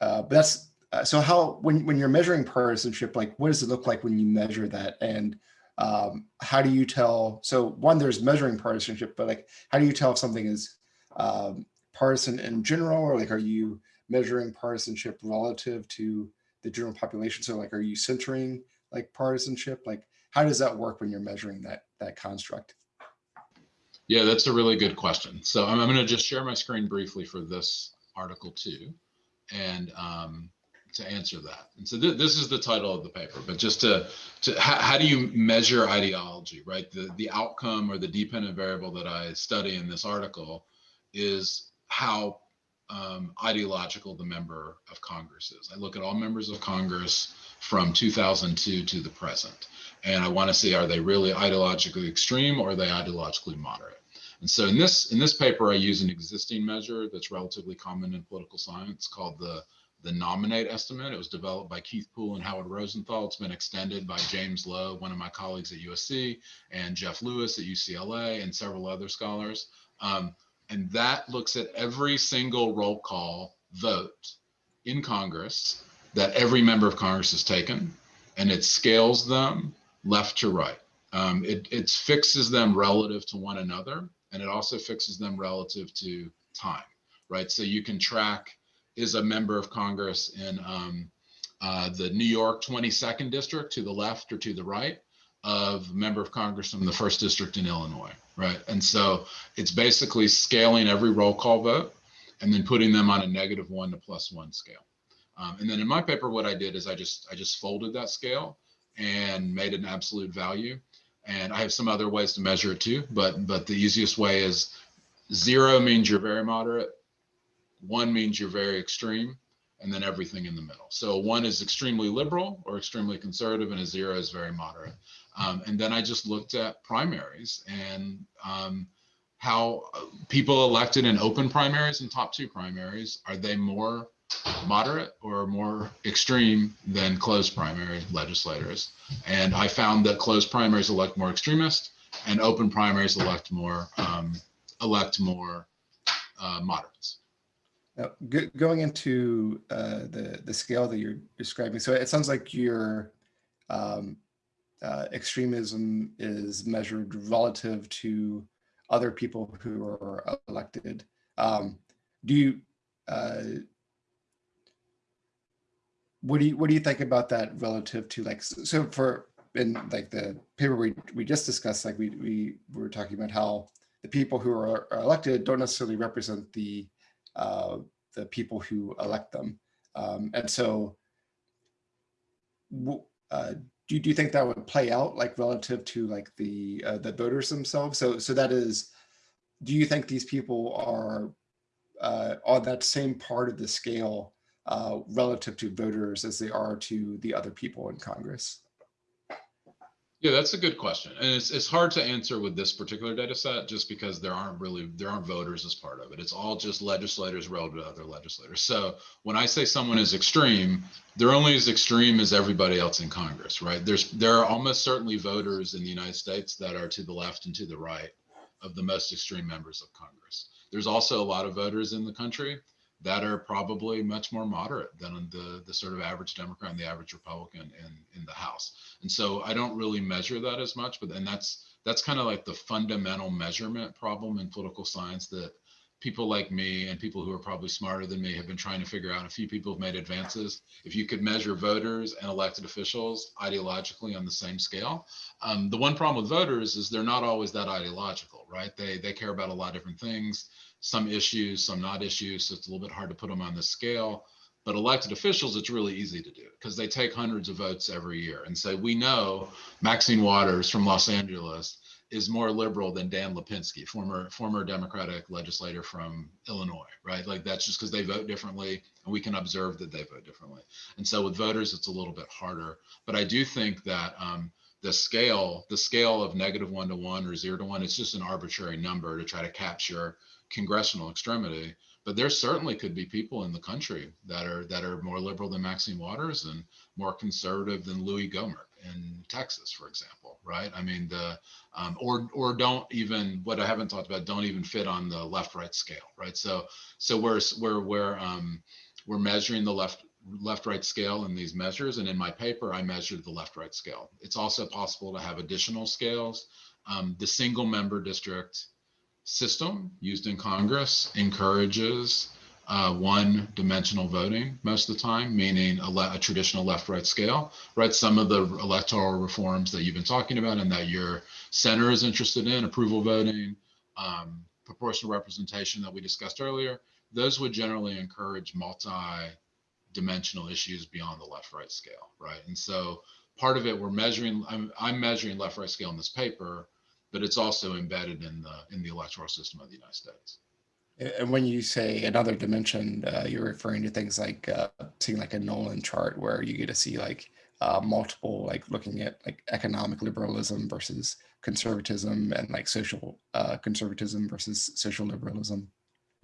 uh, that's uh, so how when when you're measuring partisanship, like what does it look like when you measure that, and um, how do you tell? So one, there's measuring partisanship, but like how do you tell if something is um, partisan in general, or like are you measuring partisanship relative to the general population? So like, are you centering like partisanship? Like, how does that work when you're measuring that that construct? Yeah, that's a really good question. So I'm, I'm going to just share my screen briefly for this article too, and um, to answer that. And so th this is the title of the paper, but just to, to how, do you measure ideology, right? The, the outcome or the dependent variable that I study in this article is how um, ideological the member of Congress is. I look at all members of Congress from 2002 to the present. And I want to see are they really ideologically extreme or are they ideologically moderate? And so in this in this paper, I use an existing measure that's relatively common in political science called the the nominate estimate. It was developed by Keith Poole and Howard Rosenthal. It's been extended by James Lo, one of my colleagues at USC, and Jeff Lewis at UCLA, and several other scholars. Um, and that looks at every single roll call vote in Congress that every member of Congress has taken, and it scales them left to right. Um, it, it fixes them relative to one another, and it also fixes them relative to time, right? So you can track is a member of Congress in um, uh, the New York 22nd district to the left or to the right. of a member of Congress from the first district in Illinois, right? And so it's basically scaling every roll call vote and then putting them on a negative one to plus one scale. Um, and then in my paper, what I did is I just I just folded that scale and made an absolute value. And I have some other ways to measure it too, but but the easiest way is zero means you're very moderate, one means you're very extreme, and then everything in the middle. So one is extremely liberal or extremely conservative, and a zero is very moderate. Um, and then I just looked at primaries and um, how people elected in open primaries and top two primaries are they more moderate or more extreme than closed primary legislators? And I found that closed primaries elect more extremist, and open primaries elect more um, elect more uh, moderates. Now, go- going into uh, the the scale that you're describing, so it sounds like your um, uh, extremism is measured relative to other people who are elected. Um, do you uh, what do you what do you think about that relative to like so for in like the paper we we just discussed like we we were talking about how the people who are, are elected don't necessarily represent the uh, the people who elect them. Um, and so uh, do, do you think that would play out like relative to like the uh, the voters themselves? So so that is do you think these people are uh, on that same part of the scale uh, relative to voters as they are to the other people in Congress? Yeah, that's a good question. And it's, it's hard to answer with this particular data set just because there aren't really, there aren't voters as part of it. It's all just legislators relative to other legislators. So when I say someone is extreme, they're only as extreme as everybody else in Congress, right? There's, there are almost certainly voters in the United States that are to the left and to the right of the most extreme members of Congress. There's also a lot of voters in the country that are probably much more moderate than the, the sort of average Democrat and the average Republican in, in the House. And so I don't really measure that as much, but and that's that's kind of like the fundamental measurement problem in political science that people like me and people who are probably smarter than me have been trying to figure out. A few people have made advances. If you could measure voters and elected officials ideologically on the same scale, um, the one problem with voters is they're not always that ideological, right? They they care about a lot of different things some issues, some not issues. So it's a little bit hard to put them on the scale. But elected officials, it's really easy to do because they take hundreds of votes every year. And say, we know Maxine Waters from Los Angeles is more liberal than Dan Lipinski, former former Democratic legislator from Illinois, right? Like that's just because they vote differently, and we can observe that they vote differently. And so with voters, it's a little bit harder. But I do think that um, the scale, the scale of negative one to one or zero to one, it's just an arbitrary number to try to capture congressional extremity. But there certainly could be people in the country that are that are more liberal than Maxine Waters and more conservative than Louis Gohmert in Texas, for example, right? I mean, the um, or or don't even what I haven't talked about don't even fit on the left-right scale, right? So so we're we're we're um, we're measuring the left left right scale in these measures and in my paper i measured the left right scale it's also possible to have additional scales um, the single member district system used in Congress encourages uh, one dimensional voting most of the time, meaning a, a traditional left right scale, right? Some of the electoral reforms that you've been talking about and that your center is interested in, approval voting, um, proportional representation that we discussed earlier, those would generally encourage multi dimensional issues beyond the left right scale, right? And so part of it, we're measuring, I'm, I'm measuring left right scale in this paper but it's also embedded in the in the electoral system of the United States. And when you say another dimension, uh, you're referring to things like uh, seeing like a Nolan chart where you get to see like uh, multiple, like looking at like economic liberalism versus conservatism and like social uh, conservatism versus social liberalism.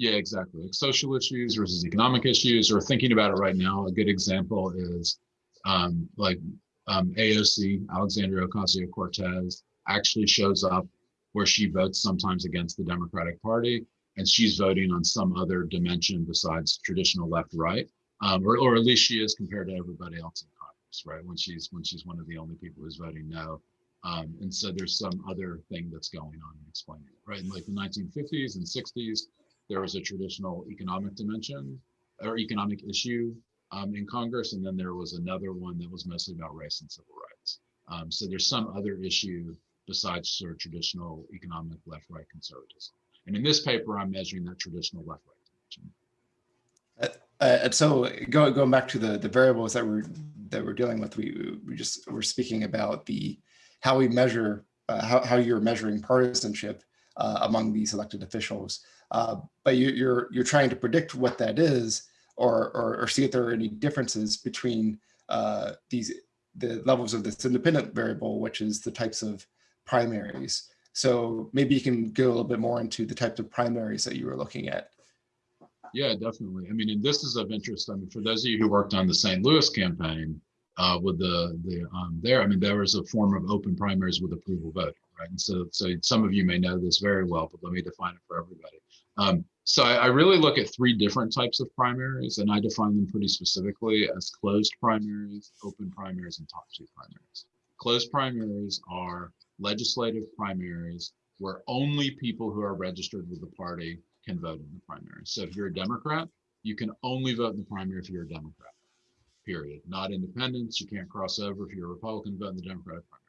Yeah, exactly. Like social issues versus economic issues, or thinking about it right now, a good example is um, like um, AOC, Alexandria Ocasio-Cortez, actually shows up where she votes sometimes against the Democratic Party, and she's voting on some other dimension besides traditional left right, um, or, or at least she is compared to everybody else in Congress, right? When she's when she's one of the only people who's voting no. Um, and so there's some other thing that's going on and explaining it, right? In like the 1950s and 60s, there was a traditional economic dimension or economic issue um, in Congress, and then there was another one that was mostly about race and civil rights. Um, so there's some other issue besides sort of traditional economic left-right conservatism. And in this paper, I'm measuring that traditional left-right dimension. Uh, so go, going back to the, the variables that we're that we're dealing with, we we just we're speaking about the how we measure uh, how how you're measuring partisanship uh, among these elected officials. Uh, but you, you're you're trying to predict what that is, or or, or see if there are any differences between uh, these the levels of this independent variable, which is the types of primaries. So maybe you can go a little bit more into the types of primaries that you were looking at. Yeah, definitely. I mean, and this is of interest. I mean, for those of you who worked on the St. Louis campaign uh, with the the um, there, I mean, there was a form of open primaries with approval voting, right? And so, so some of you may know this very well, but let me define it for everybody. Um, so I, I really look at three different types of primaries, and I define them pretty specifically as closed primaries, open primaries, and top two primaries. Closed primaries are legislative primaries where only people who are registered with the party can vote in the primary. So if you're a Democrat, you can only vote in the primary if you're a Democrat, period. Not independents, you can't cross over. If you're a Republican, vote in the Democratic primary.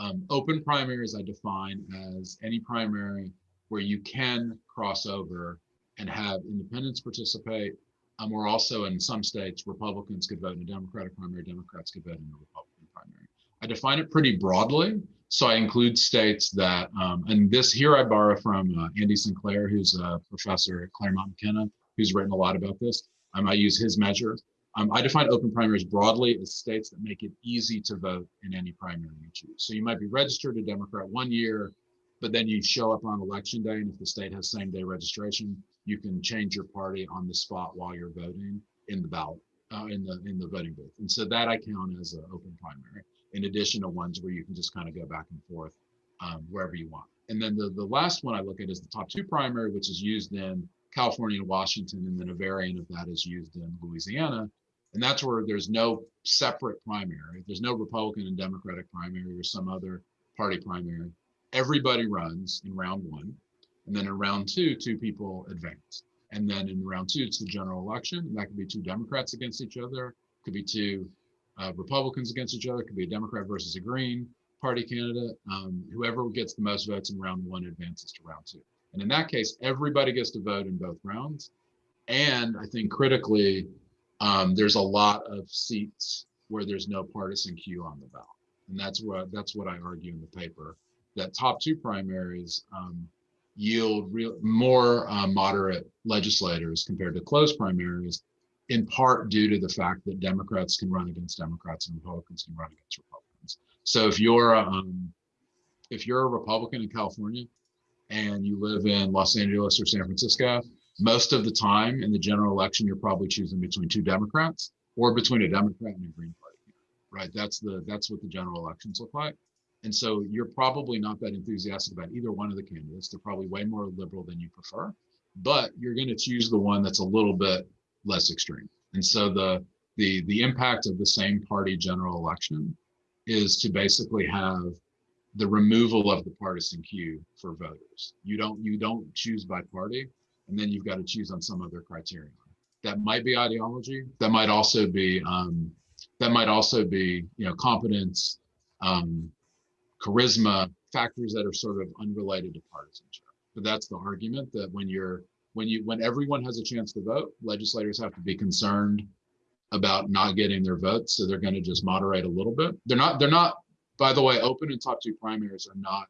Um, open primaries I define as any primary where you can cross over and have independents participate. Um, or also in some states, Republicans could vote in a Democratic primary, Democrats could vote in a Republican primary. I define it pretty broadly. So I include states that, um, and this here I borrow from uh, Andy Sinclair, who's a professor at Claremont McKenna, who's written a lot about this. Um, I use his measure. Um, I define open primaries broadly as states that make it easy to vote in any primary you choose. So you might be registered a Democrat one year, but then you show up on election day, and if the state has same day registration, you can change your party on the spot while you're voting in the ballot, uh, in the in the voting booth. And so that I count as an open primary in addition to ones where you can just kind of go back and forth um, wherever you want. And then the, the last one I look at is the top two primary, which is used in California and Washington, and then a variant of that is used in Louisiana. And that's where there's no separate primary. There's no Republican and Democratic primary or some other party primary. Everybody runs in round one. And then in round two, two people advance. And then in round two, it's the general election. And that could be two Democrats against each other, could be two uh, Republicans against each other. Could be a Democrat versus a Green Party candidate. Um, whoever gets the most votes in round one advances to round two. And in that case, everybody gets to vote in both rounds. And I think critically, um, there's a lot of seats where there's no partisan cue on the ballot. And that's what that's what I argue in the paper that top two primaries um, yield real more uh, moderate legislators compared to closed primaries in part due to the fact that Democrats can run against Democrats and Republicans can run against Republicans. So if you're um, if you're a Republican in California and you live in Los Angeles or San Francisco, most of the time in the general election, you're probably choosing between two Democrats or between a Democrat and a Green Party, right? That's the that's what the general elections look like. And so you're probably not that enthusiastic about either one of the candidates. They're probably way more liberal than you prefer, but you're going to choose the one that's a little bit less extreme. And so the the the impact of the same party general election is to basically have the removal of the partisan cue for voters. You don't you don't choose by party, and then you've got to choose on some other criterion. That might be ideology. That might also be um, that might also be you know competence, um, charisma, factors that are sort of unrelated to partisanship. But that's the argument that when you're when you when everyone has a chance to vote, legislators have to be concerned about not getting their votes. So they're going to just moderate a little bit. They're not, they're not, by the way, open and top two primaries are not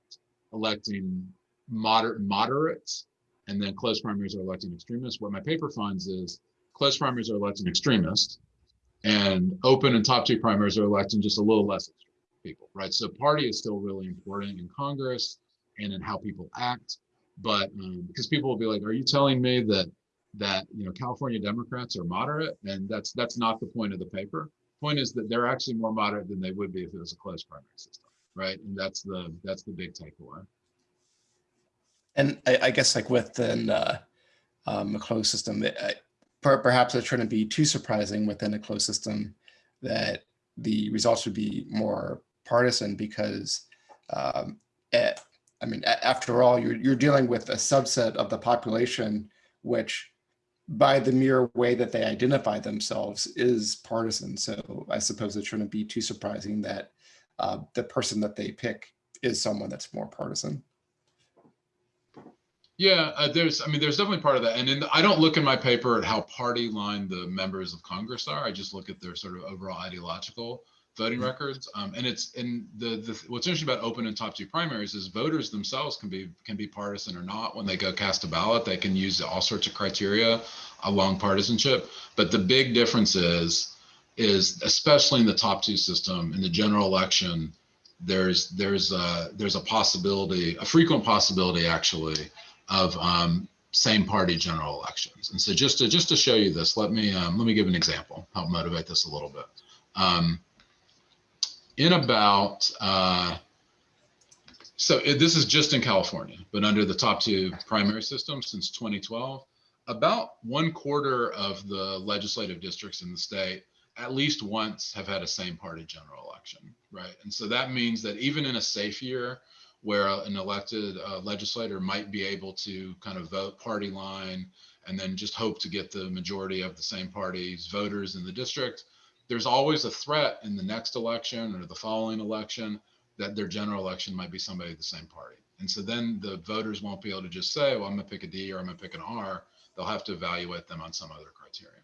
electing moderate moderates and then closed primaries are electing extremists. What my paper finds is closed primaries are electing extremists and open and top two primaries are electing just a little less people, right? So party is still really important in Congress and in how people act but um, because people will be like, "Are you telling me that that you know California Democrats are moderate?" And that's that's not the point of the paper. Point is that they're actually more moderate than they would be if it was a closed primary system, right? And that's the that's the big takeaway. And I, I guess like within uh, um, a closed system, it, I, per, perhaps it shouldn't be too surprising within a closed system that the results would be more partisan because um, at, I mean, after all, you're, you're dealing with a subset of the population, which by the mere way that they identify themselves is partisan. So I suppose it shouldn't be too surprising that uh, the person that they pick is someone that's more partisan. Yeah, uh, there's, I mean, there's definitely part of that. And in the, I don't look in my paper at how party line the members of Congress are. I just look at their sort of overall ideological voting records. Um, and it's in the, the what's interesting about open and top two primaries is voters themselves can be can be partisan or not. When they go cast a ballot, they can use all sorts of criteria along partisanship. But the big difference is is especially in the top two system in the general election, there's there's a there's a possibility, a frequent possibility actually of um, same party general elections. And so just to just to show you this, let me um, let me give an example, help motivate this a little bit. Um, in about uh, so it, this is just in California, but under the top two primary system since 2012, about one quarter of the legislative districts in the state at least once have had a same party general election, right? And so that means that even in a safe year, where an elected uh, legislator might be able to kind of vote party line and then just hope to get the majority of the same party's voters in the district. There's always a threat in the next election or the following election that their general election might be somebody of the same party. And so then the voters won't be able to just say, well, I'm going to pick a D or I'm going to pick an R. They'll have to evaluate them on some other criterion.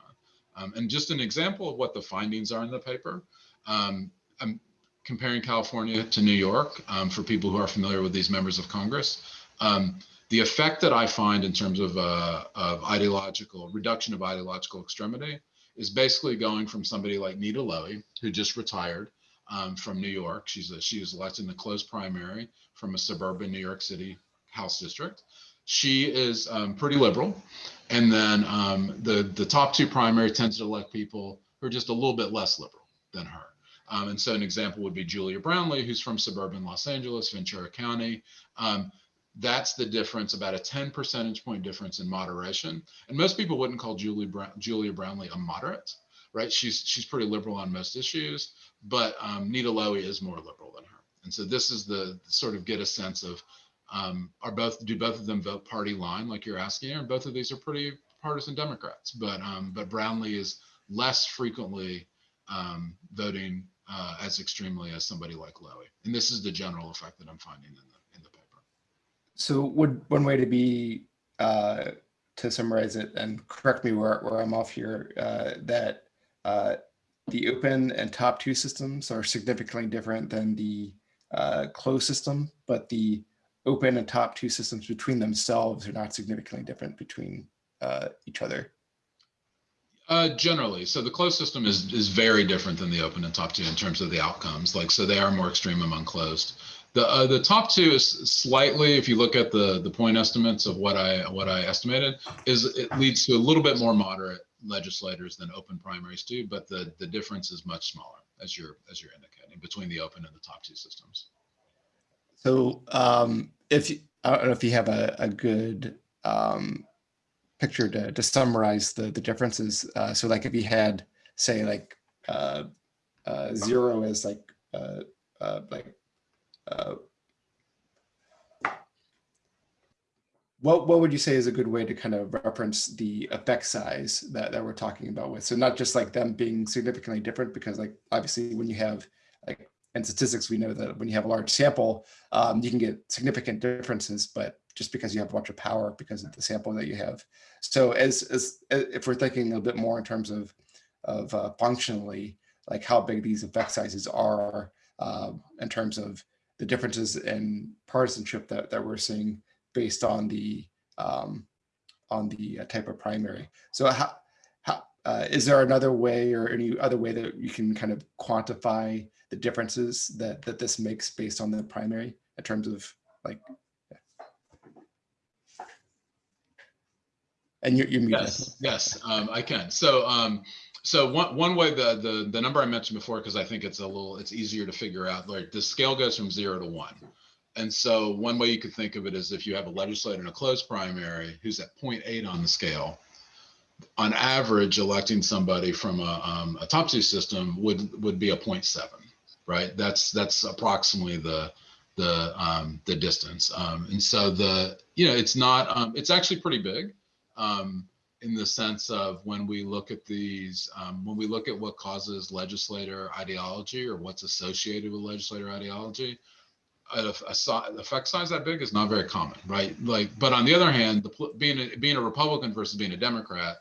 Um, and just an example of what the findings are in the paper. Um, comparing California to New York um, for people who are familiar with these members of Congress. Um, the effect that I find in terms of, uh, of ideological reduction of ideological extremity is basically going from somebody like Nita Lowey, who just retired um, from New York. She's a, she was elected in the closed primary from a suburban New York City House district. She is um, pretty liberal. And then um, the, the top two primary tends to elect people who are just a little bit less liberal than her. Um, and so an example would be Julia Brownley, who's from suburban Los Angeles, Ventura County. Um, that's the difference, about a 10 percentage point difference in moderation. And most people wouldn't call Julie Julia Brownley a moderate, right? She's she's pretty liberal on most issues, but um, Nita Lowey is more liberal than her. And so this is the sort of get a sense of um, are both do both of them vote party line like you're asking, and both of these are pretty partisan Democrats, but um, but Brownley is less frequently um, voting uh, as extremely as somebody like Lowey. And this is the general effect that I'm finding in the in the paper. So would one way to be uh, to summarize it and correct me where, where I'm off here, uh, that uh, the open and top two systems are significantly different than the uh, closed system, but the open and top two systems between themselves are not significantly different between uh, each other. Uh, generally, so the closed system is is very different than the open and top two in terms of the outcomes. Like, so they are more extreme among closed. The uh, the top two is slightly, if you look at the the point estimates of what I what I estimated, is it leads to a little bit more moderate legislators than open primaries do, but the the difference is much smaller as you're as you're indicating between the open and the top two systems. So um, if you, I don't know if you have a, a good um, picture to, to summarize the, the differences. Uh, so like if you had, say like uh, uh, zero is like, uh, uh, like, uh, what, what would you say is a good way to kind of reference the effect size that, that we're talking about with? So not just like them being significantly different, because like obviously when you have in statistics, we know that when you have a large sample, um, you can get significant differences, but just because you have a bunch of power because of the sample that you have. So as, as if we're thinking a bit more in terms of, of uh, functionally, like how big these effect sizes are uh, in terms of the differences in partisanship that, that we're seeing based on the um, on the uh, type of primary. So how, how uh, is there another way or any other way that you can kind of quantify the differences that that this makes based on the primary in terms of like yeah. and you're, you're. Yes, yes, um, I can. So, um, so one one way the the the number I mentioned before, because I think it's a little it's easier to figure out. Like the scale goes from zero to one, and so one way you could think of it is if you have a legislator in a closed primary who's at 0.8 on the scale, on average, electing somebody from a, um, a top two system would would be a 0.7, right? That's that's approximately the the um, the distance, um, and so the you know it's not um, it's actually pretty big um, in the sense of when we look at these, um, when we look at what causes legislator ideology or what's associated with legislator ideology, a, a, si- effect size that big is not very common, right? Like, but on the other hand, the, being a, being a Republican versus being a Democrat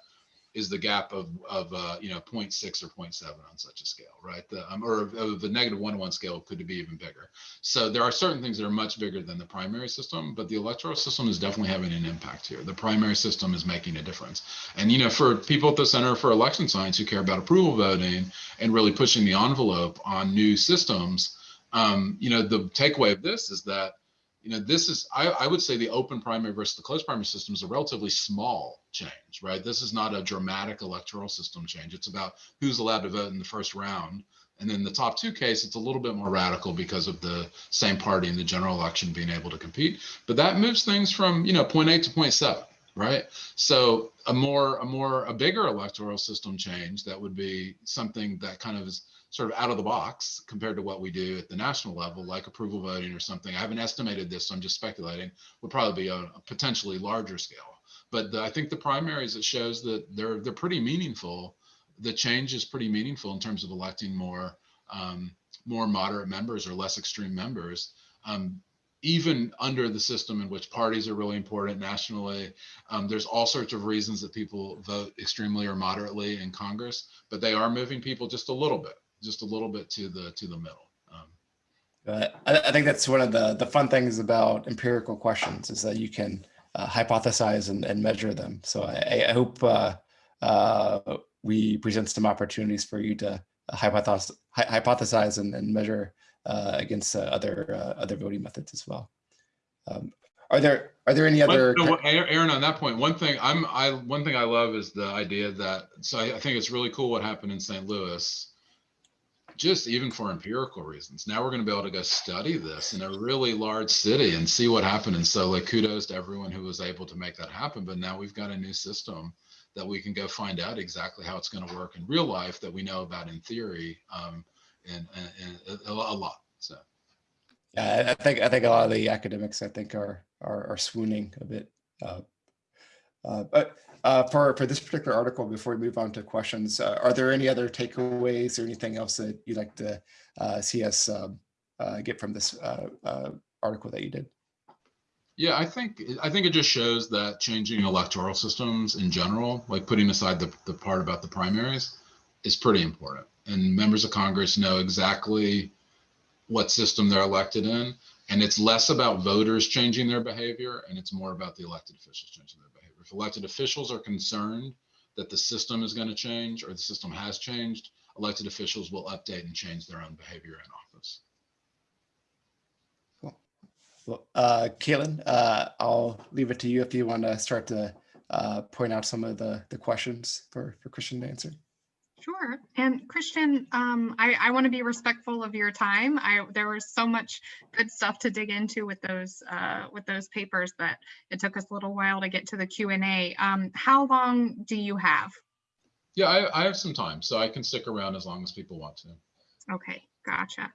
is the gap of of uh, you know 0.6 or 0.7 on such a scale, right? The, um, or of the negative one one scale could be even bigger. So there are certain things that are much bigger than the primary system, but the electoral system is definitely having an impact here. The primary system is making a difference. And you know, for people at the Center for Election Science who care about approval voting and really pushing the envelope on new systems, um, you know, the takeaway of this is that you know, this is, I, I would say the open primary versus the closed primary system is a relatively small change, right? This is not a dramatic electoral system change. It's about who's allowed to vote in the first round. And then the top two case, it's a little bit more radical because of the same party in the general election being able to compete. But that moves things from, you know, 0.8 to seven, right? So a more, a more, a bigger electoral system change that would be something that kind of is sort of out of the box compared to what we do at the national level, like approval voting or something. I haven't estimated this, so I'm just speculating. Would probably be a, a potentially larger scale. But the, I think the primaries it shows that they're they're pretty meaningful. The change is pretty meaningful in terms of electing more um, more moderate members or less extreme members. Um, even under the system in which parties are really important nationally, um, there's all sorts of reasons that people vote extremely or moderately in Congress, but they are moving people just a little bit just a little bit to the to the middle. Um, Uh, I, I think that's one of the, the fun things about empirical questions is that you can uh, hypothesize and, and measure them. So I, I hope uh, uh, we present some opportunities for you to hypothesize, hypothesize and, and measure uh, against uh, other uh, other voting methods as well. Um, are there are there any other? no, Aaron, on that point, one thing I'm I one thing I love is the idea that so I, I think it's really cool what happened in St. Louis just even for empirical reasons. Now we're going to be able to go study this in a really large city and see what happened. And so, like, kudos to everyone who was able to make that happen. But now we've got a new system that we can go find out exactly how it's going to work in real life that we know about in theory, um, and, and, and a, a lot. So, Yeah, I think I think a lot of the academics I think are are, are swooning a bit. Uh, but uh, for for this particular article, before we move on to questions, uh, are there any other takeaways or anything else that you'd like to uh, see us um, uh, get from this uh, uh, article that you did? Yeah, I think I think it just shows that changing electoral systems in general, like putting aside the, the part about the primaries, is pretty important. And members of Congress know exactly what system they're elected in. And it's less about voters changing their behavior and it's more about the elected officials changing their behavior. If elected officials are concerned that the system is going to change or the system has changed, elected officials will update and change their own behavior in office. Cool. Well, uh, Caitlin, uh, I'll leave it to you if you want to start to uh, point out some of the, the questions for, for Christian to answer. Sure. And Christian, um, I, I want to be respectful of your time. I there was so much good stuff to dig into with those uh, with those papers that it took us a little while to get to the Q and A. Um, how long do you have? Yeah, I, I have some time, so I can stick around as long as people want to. Okay, gotcha.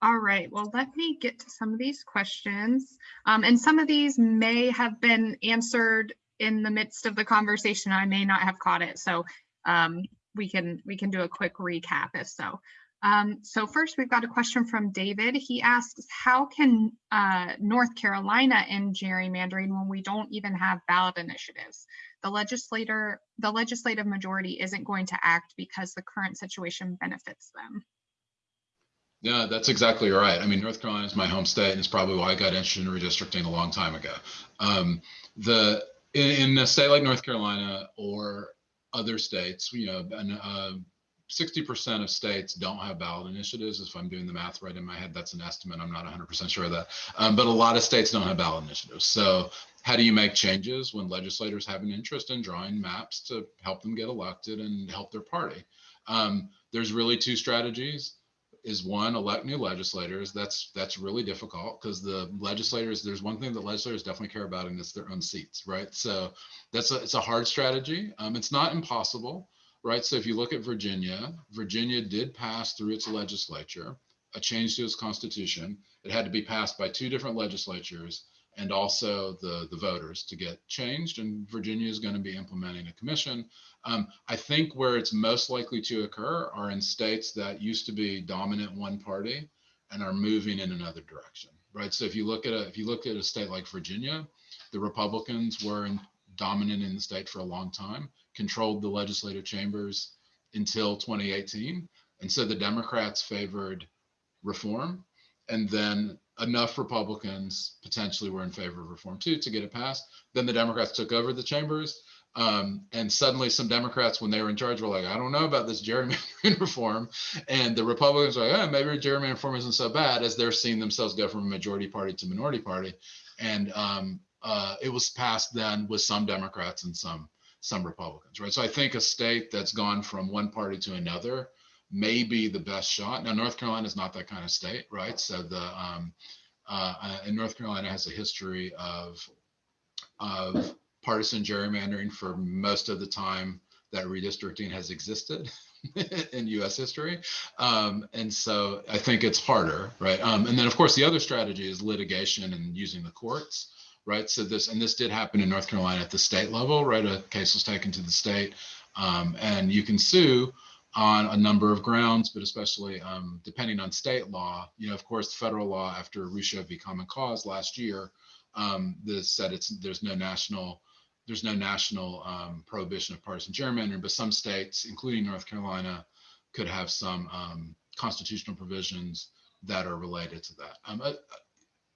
All right, well, let me get to some of these questions. Um, and some of these may have been answered in the midst of the conversation. I may not have caught it. So um, we can we can do a quick recap if so. Um, so first, we've got a question from David. He asks, how can uh, North Carolina end gerrymandering when we don't even have ballot initiatives? The legislator, the legislative majority isn't going to act because the current situation benefits them. Yeah, that's exactly right. I mean, North Carolina is my home state, and it's probably why I got interested in redistricting a long time ago. Um, the in, in, a state like North Carolina or other states, you know, and, uh, 60% of states don't have ballot initiatives. If I'm doing the math right in my head, that's an estimate. I'm not 100% sure of that. Um, but a lot of states don't have ballot initiatives. So how do you make changes when legislators have an interest in drawing maps to help them get elected and help their party? Um, there's really two strategies is one elect new legislators. That's that's really difficult because the legislators there's one thing that legislators definitely care about and it's their own seats right? So that's a, it's a hard strategy. Um, it's not impossible right? So if you look at virginia virginia did pass through its legislature a change to its constitution. It had to be passed by two different legislatures and also the, the voters to get changed. And Virginia is going to be implementing a commission. Um, I think where it's most likely to occur are in states that used to be dominant one party and are moving in another direction, right? So if you look at a, if you look at a state like Virginia, the Republicans were in, dominant in the state for a long time, controlled the legislative chambers until 2018. And so the Democrats favored reform. And then enough Republicans potentially were in favor of reform too to get it passed. Then the Democrats took over the chambers. Um, and suddenly some Democrats, when they were in charge, were like, I don't know about this gerrymandering reform. And the Republicans were like, oh, maybe gerrymandering reform isn't so bad as they're seeing themselves go from majority party to minority party. And um, uh, it was passed then with some Democrats and some some Republicans, right? So I think a state that's gone from one party to another may be the best shot. Now, North Carolina is not that kind of state, right? So the um, uh, uh and North Carolina has a history of of partisan gerrymandering for most of the time that redistricting has existed in U.S. history, um, and so I think it's harder, right? Um, and then, of course, the other strategy is litigation and using the courts right? So this, and this did happen in North Carolina at the state level, right? A case was taken to the state um, and you can sue on a number of grounds, but especially um, depending on state law, you know, of course, federal law after Rucho v. Common Cause last year, um, this said it's, there's no national, there's no national um, prohibition of partisan gerrymandering, but some states, including North Carolina, could have some um, constitutional provisions that are related to that. Um, uh,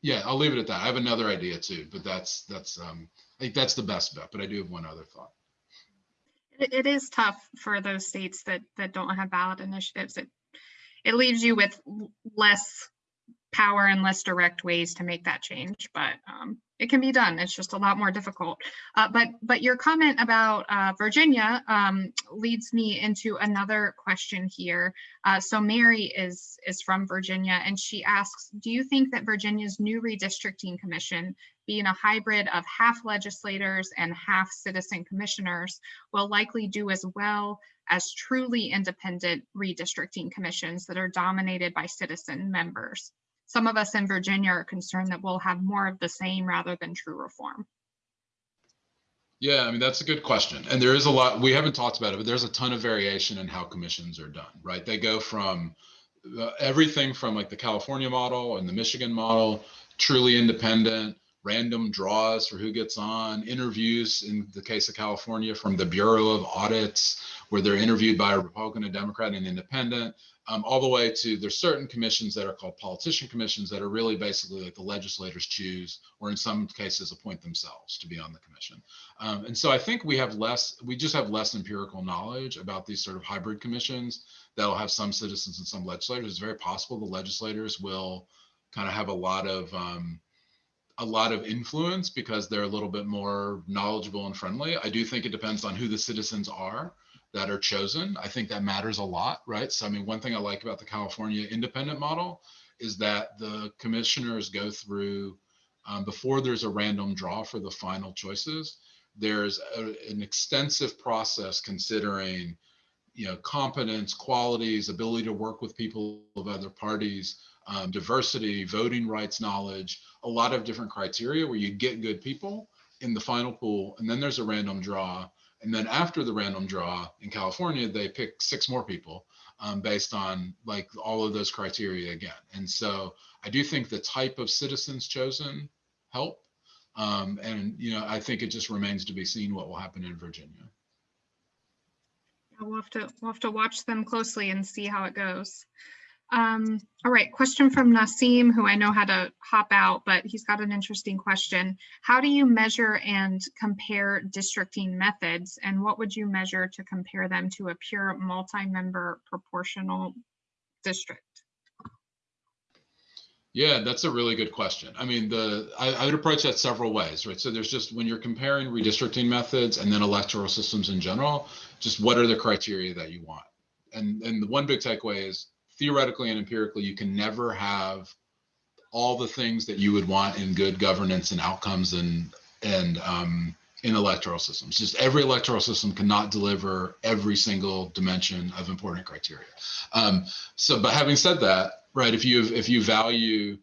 yeah, I'll leave it at that. I have another idea too, but that's that's um I think that's the best bet. But I do have one other thought. It, is tough for those states that that don't have ballot initiatives. It it leaves you with less power and less direct ways to make that change, but um, it can be done. It's just a lot more difficult. Uh, but but your comment about uh, Virginia um, leads me into another question here. Uh, so Mary is is from Virginia, and she asks, do you think that Virginia's new redistricting commission, being a hybrid of half legislators and half citizen commissioners, will likely do as well as truly independent redistricting commissions that are dominated by citizen members? Some of us in Virginia are concerned that we'll have more of the same rather than true reform. Yeah, I mean, that's a good question. And there is a lot, we haven't talked about it, but there's a ton of variation in how commissions are done, right? They go from uh, everything from like the California model and the Michigan model, truly independent, random draws for who gets on, interviews in the case of California from the Bureau of Audits, where they're interviewed by a Republican, a Democrat, and an independent, um, all the way to there's certain commissions that are called politician commissions that are really basically like the legislators choose, or in some cases appoint themselves to be on the commission. Um, and so I think we have less, we just have less empirical knowledge about these sort of hybrid commissions that'll have some citizens and some legislators. It's very possible the legislators will kind of have a lot of um, a lot of influence because they're a little bit more knowledgeable and friendly. I do think it depends on who the citizens are that are chosen. I think that matters a lot, right? So, I mean, one thing I like about the California independent model is that the commissioners go through um, before there's a random draw for the final choices. There's a, an extensive process considering, you know, competence, qualities, ability to work with people of other parties, um, diversity, voting rights knowledge, a lot of different criteria where you get good people in the final pool, and then there's a random draw and then after the random draw in California, they pick six more people um, based on like all of those criteria again. And so I do think the type of citizens chosen help. Um, and, you know, I think it just remains to be seen what will happen in Virginia. We'll have to, we'll have to watch them closely and see how it goes. Um, all right, question from Nasim, who I know had to hop out, but he's got an interesting question. How do you measure and compare districting methods, and what would you measure to compare them to a pure multi-member proportional district? Yeah, that's a really good question. I mean, the I, I, would approach that several ways, right? So there's just when you're comparing redistricting methods and then electoral systems in general, just what are the criteria that you want? And and the one big takeaway is theoretically and empirically, you can never have all the things that you would want in good governance and outcomes and and um, in electoral systems. Just every electoral system cannot deliver every single dimension of important criteria. Um, so, but having said that, right, if you if you value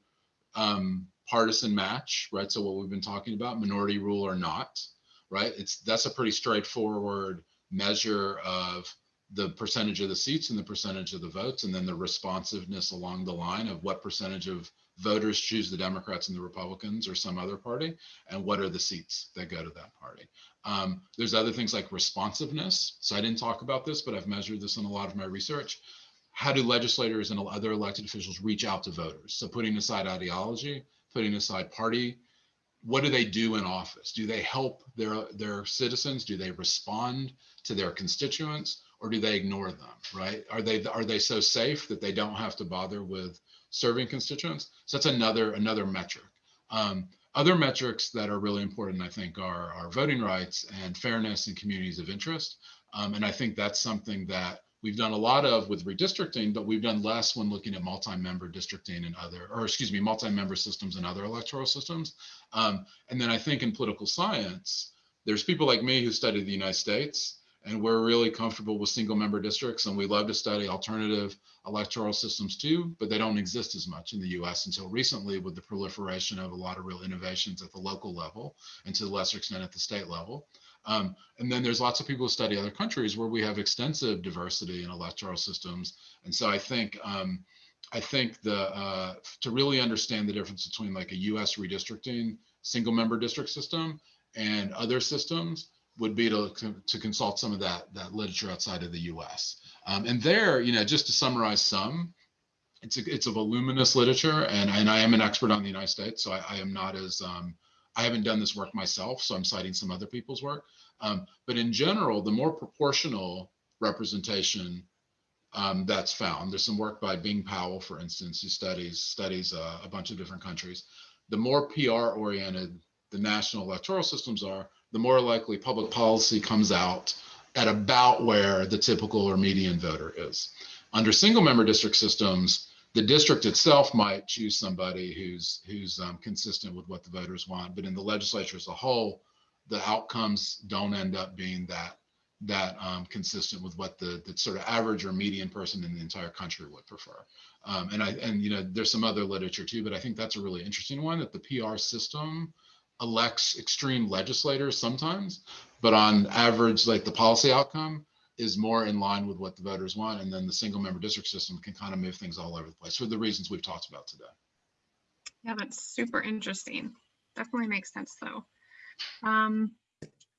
um, partisan match, right? So what we've been talking about, minority rule or not, right? It's that's a pretty straightforward measure of the percentage of the seats and the percentage of the votes, and then the responsiveness along the line of what percentage of voters choose the Democrats and the Republicans or some other party, and what are the seats that go to that party. Um, there's other things like responsiveness. So I didn't talk about this, but I've measured this in a lot of my research. How do legislators and other elected officials reach out to voters? So putting aside ideology, putting aside party, what do they do in office? Do they help their their citizens? Do they respond to their constituents? Or do they ignore them right? Are they are they so safe that they don't have to bother with serving constituents? So that's another another metric. Um, other metrics that are really important i think are, are voting rights and fairness in communities of interest. Um, and i think that's something that we've done a lot of with redistricting but we've done less when looking at multi-member districting and other or excuse me multi-member systems and other electoral systems. Um, and then i think in political science there's people like me who study the united states and we're really comfortable with single member districts and we love to study alternative electoral systems too but they don't exist as much in the us until recently with the proliferation of a lot of real innovations at the local level and to a lesser extent at the state level. Um, and then there's lots of people who study other countries where we have extensive diversity in electoral systems. And so i think um, i think the uh, to really understand the difference between like a us redistricting single member district system and other systems would be to, to consult some of that, that literature outside of the US. Um, and there, you know, just to summarize some, it's a, it's a voluminous literature and, and I am an expert on the United States. So I, I am not as, um, I haven't done this work myself, so I'm citing some other people's work. Um, but in general, the more proportional representation um, that's found, there's some work by Bing Powell, for instance, who studies studies uh, a bunch of different countries. The more PR oriented the national electoral systems are, the more likely public policy comes out at about where the typical or median voter is. Under single member district systems, the district itself might choose somebody who's who's um, consistent with what the voters want, but in the legislature as a whole, the outcomes don't end up being that that um, consistent with what the, the sort of average or median person in the entire country would prefer. Um, and I and you know there's some other literature too, but I think that's a really interesting one that the PR system elects extreme legislators sometimes, but on average, like the policy outcome is more in line with what the voters want. And then the single member district system can kind of move things all over the place for the reasons we've talked about today. Yeah, that's super interesting. Definitely makes sense though. Um,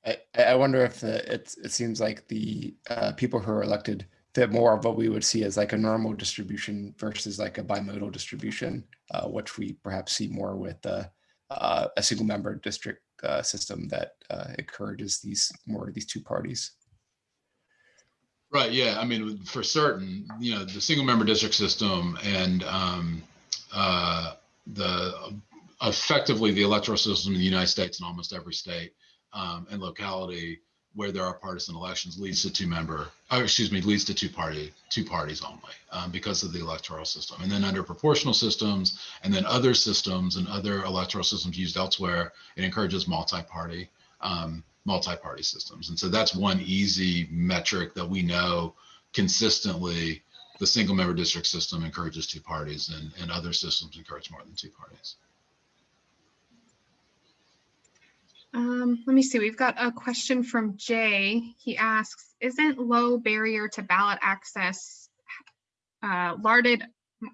I, I wonder if the, it's, it seems like the uh, people who are elected fit more of what we would see as like a normal distribution versus like a bimodal distribution, uh, which we perhaps see more with uh, uh, a single member district uh, system that uh, encourages these more these two parties. Right. Yeah. I mean, for certain, you know, the single member district system and um, uh, the effectively the electoral system in the United States in almost every state um, and locality where there are partisan elections leads to two member, oh, excuse me, leads to two party, two parties only um, because of the electoral system. And then under proportional systems and then other systems and other electoral systems used elsewhere, it encourages multi-party, um, multi-party systems. And so that's one easy metric that we know consistently the single member district system encourages two parties and, and other systems encourage more than two parties. Um, let me see, we've got a question from Jay. He asks, isn't low barrier to ballot access uh, larded?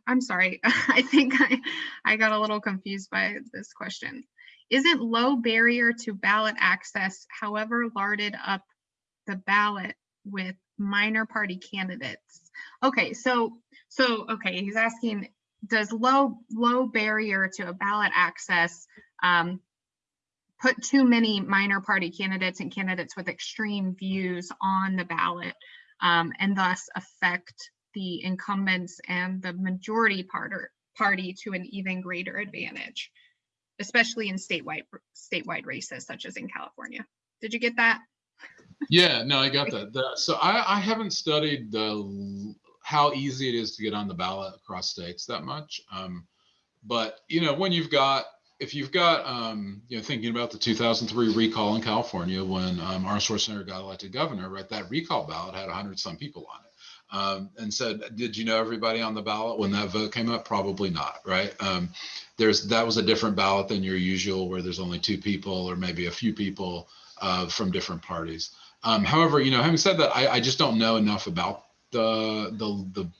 I'm sorry, I think I, I got a little confused by this question. Isn't low barrier to ballot access, however, larded up the ballot with minor party candidates? Okay, so, so, okay, he's asking, does low, low barrier to a ballot access um, put too many minor party candidates and candidates with extreme views on the ballot um, and thus affect the incumbents and the majority party to an even greater advantage, especially in statewide statewide races such as in California. Did you get that? Yeah, no, I got that. The, so I, I haven't studied the how easy it is to get on the ballot across states that much. Um, but you know, when you've got if you've got, um, you know, thinking about the 2003 recall in California when um, Arnold Schwarzenegger got elected governor, right? That recall ballot had 100 some people on it. um, and said, did you know everybody on the ballot when that vote came up? Probably not, right? Um, there's that was a different ballot than your usual where there's only two people or maybe a few people uh, from different parties. Um, however, you know, having said that, I, I just don't know enough about the the the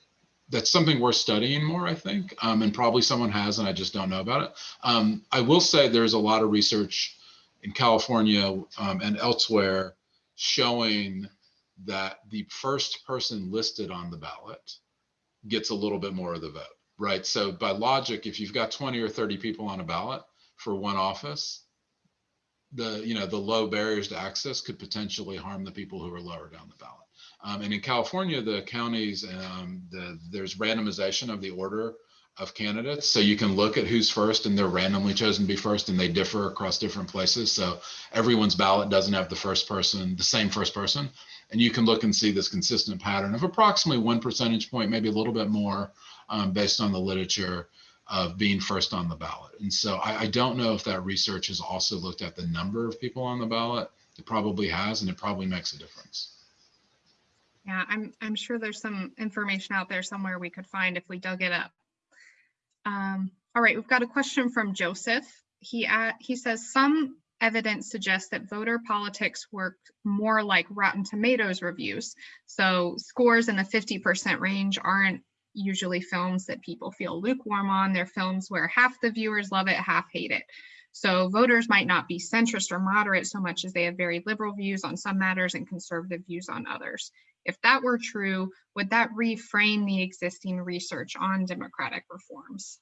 that's something worth studying more, I think, um, and probably someone has, and I just don't know about it. Um, I will say there's a lot of research in California um, and elsewhere showing that the first person listed on the ballot gets a little bit more of the vote, right? So by logic, if you've got 20 or 30 people on a ballot for one office, the you know the low barriers to access could potentially harm the people who are lower down the ballot. Um, and in California, the counties, um, the, there's randomization of the order of candidates. So you can look at who's first and they're randomly chosen to be first and they differ across different places. So everyone's ballot doesn't have the first person, the same first person. And you can look and see this consistent pattern of approximately one percentage point, maybe a little bit more um, based on the literature of being first on the ballot. And so I, I don't know if that research has also looked at the number of people on the ballot. It probably has, and it probably makes a difference. Yeah, I'm, I'm sure there's some information out there somewhere we could find if we dug it up. Um, all right, we've got a question from Joseph. He, uh, he says some evidence suggests that voter politics work more like Rotten Tomatoes reviews. So scores in the 50% range aren't usually films that people feel lukewarm on. They're films where half the viewers love it, half hate it. So voters might not be centrist or moderate so much as they have very liberal views on some matters and conservative views on others. If that were true, would that reframe the existing research on democratic reforms?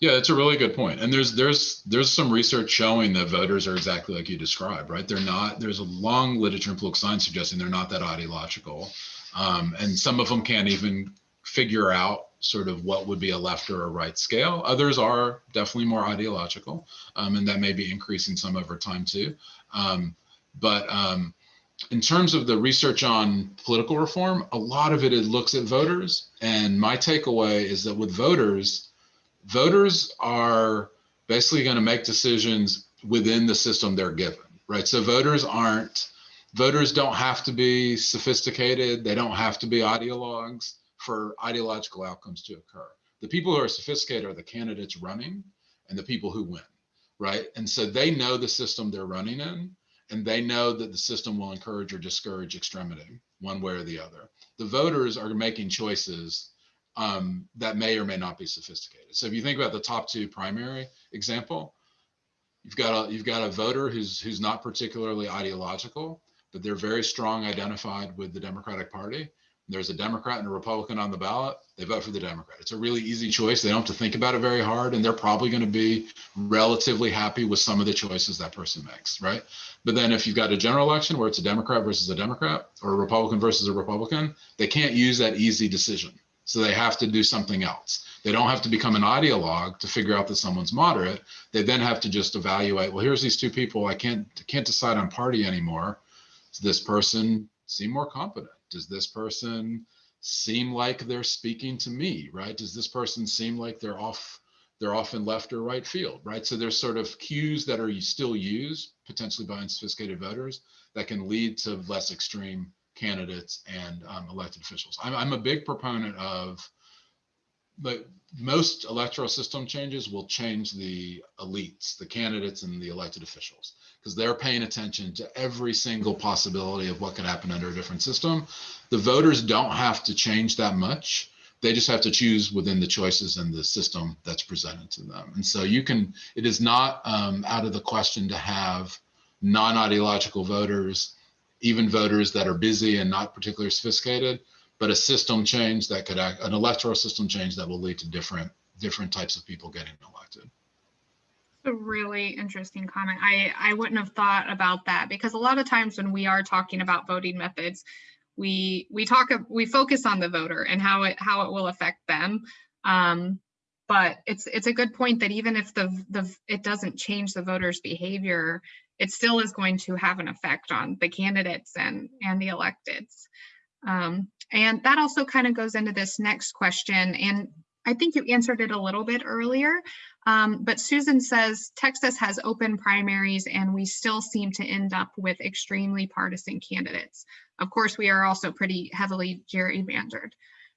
Yeah, that's a really good point. And there's there's there's some research showing that voters are exactly like you described, right? They're not. There's a long literature in political science suggesting they're not that ideological, um, and some of them can't even figure out sort of what would be a left or a right scale. Others are definitely more ideological, um, and that may be increasing some over time too. Um, but um, in terms of the research on political reform, a lot of it, looks at voters. And my takeaway is that with voters, voters are basically going to make decisions within the system they're given, right? So voters aren't, voters don't have to be sophisticated. They don't have to be ideologues for ideological outcomes to occur. The people who are sophisticated are the candidates running and the people who win, right? And so they know the system they're running in and they know that the system will encourage or discourage extremity one way or the other. The voters are making choices um, that may or may not be sophisticated. So if you think about the top two primary example, you've got a you've got a voter who's who's not particularly ideological, but they're very strong identified with the Democratic Party, there's a Democrat and a Republican on the ballot, they vote for the Democrat. It's a really easy choice. They don't have to think about it very hard, and they're probably going to be relatively happy with some of the choices that person makes, right? But then if you've got a general election where it's a Democrat versus a Democrat or a Republican versus a Republican, they can't use that easy decision. So they have to do something else. They don't have to become an ideologue to figure out that someone's moderate. They then have to just evaluate, well, here's these two people. I can't can't decide on party anymore. Does this person seem more competent? Does this person seem like they're speaking to me right? Does this person seem like they're off they're off in left or right field right? So there's sort of cues that are still used potentially by unsophisticated voters that can lead to less extreme candidates and um, elected officials. I'm, I'm a big proponent of but most electoral system changes will change the elites the candidates and the elected officials because they're paying attention to every single possibility of what could happen under a different system. The voters don't have to change that much. They just have to choose within the choices and the system that's presented to them. And so you can, it is not um, out of the question to have non-ideological voters, even voters that are busy and not particularly sophisticated, but a system change that could act, an electoral system change that will lead to different, different types of people getting elected a really interesting comment. I, I wouldn't have thought about that because a lot of times when we are talking about voting methods, we we talk we focus on the voter and how it how it will affect them. Um, but it's it's a good point that even if the the it doesn't change the voters' behavior, it still is going to have an effect on the candidates and and the electeds. Um, and that also kind of goes into this next question. And I think you answered it a little bit earlier, um, but Susan says Texas has open primaries and we still seem to end up with extremely partisan candidates. Of course, we are also pretty heavily gerrymandered.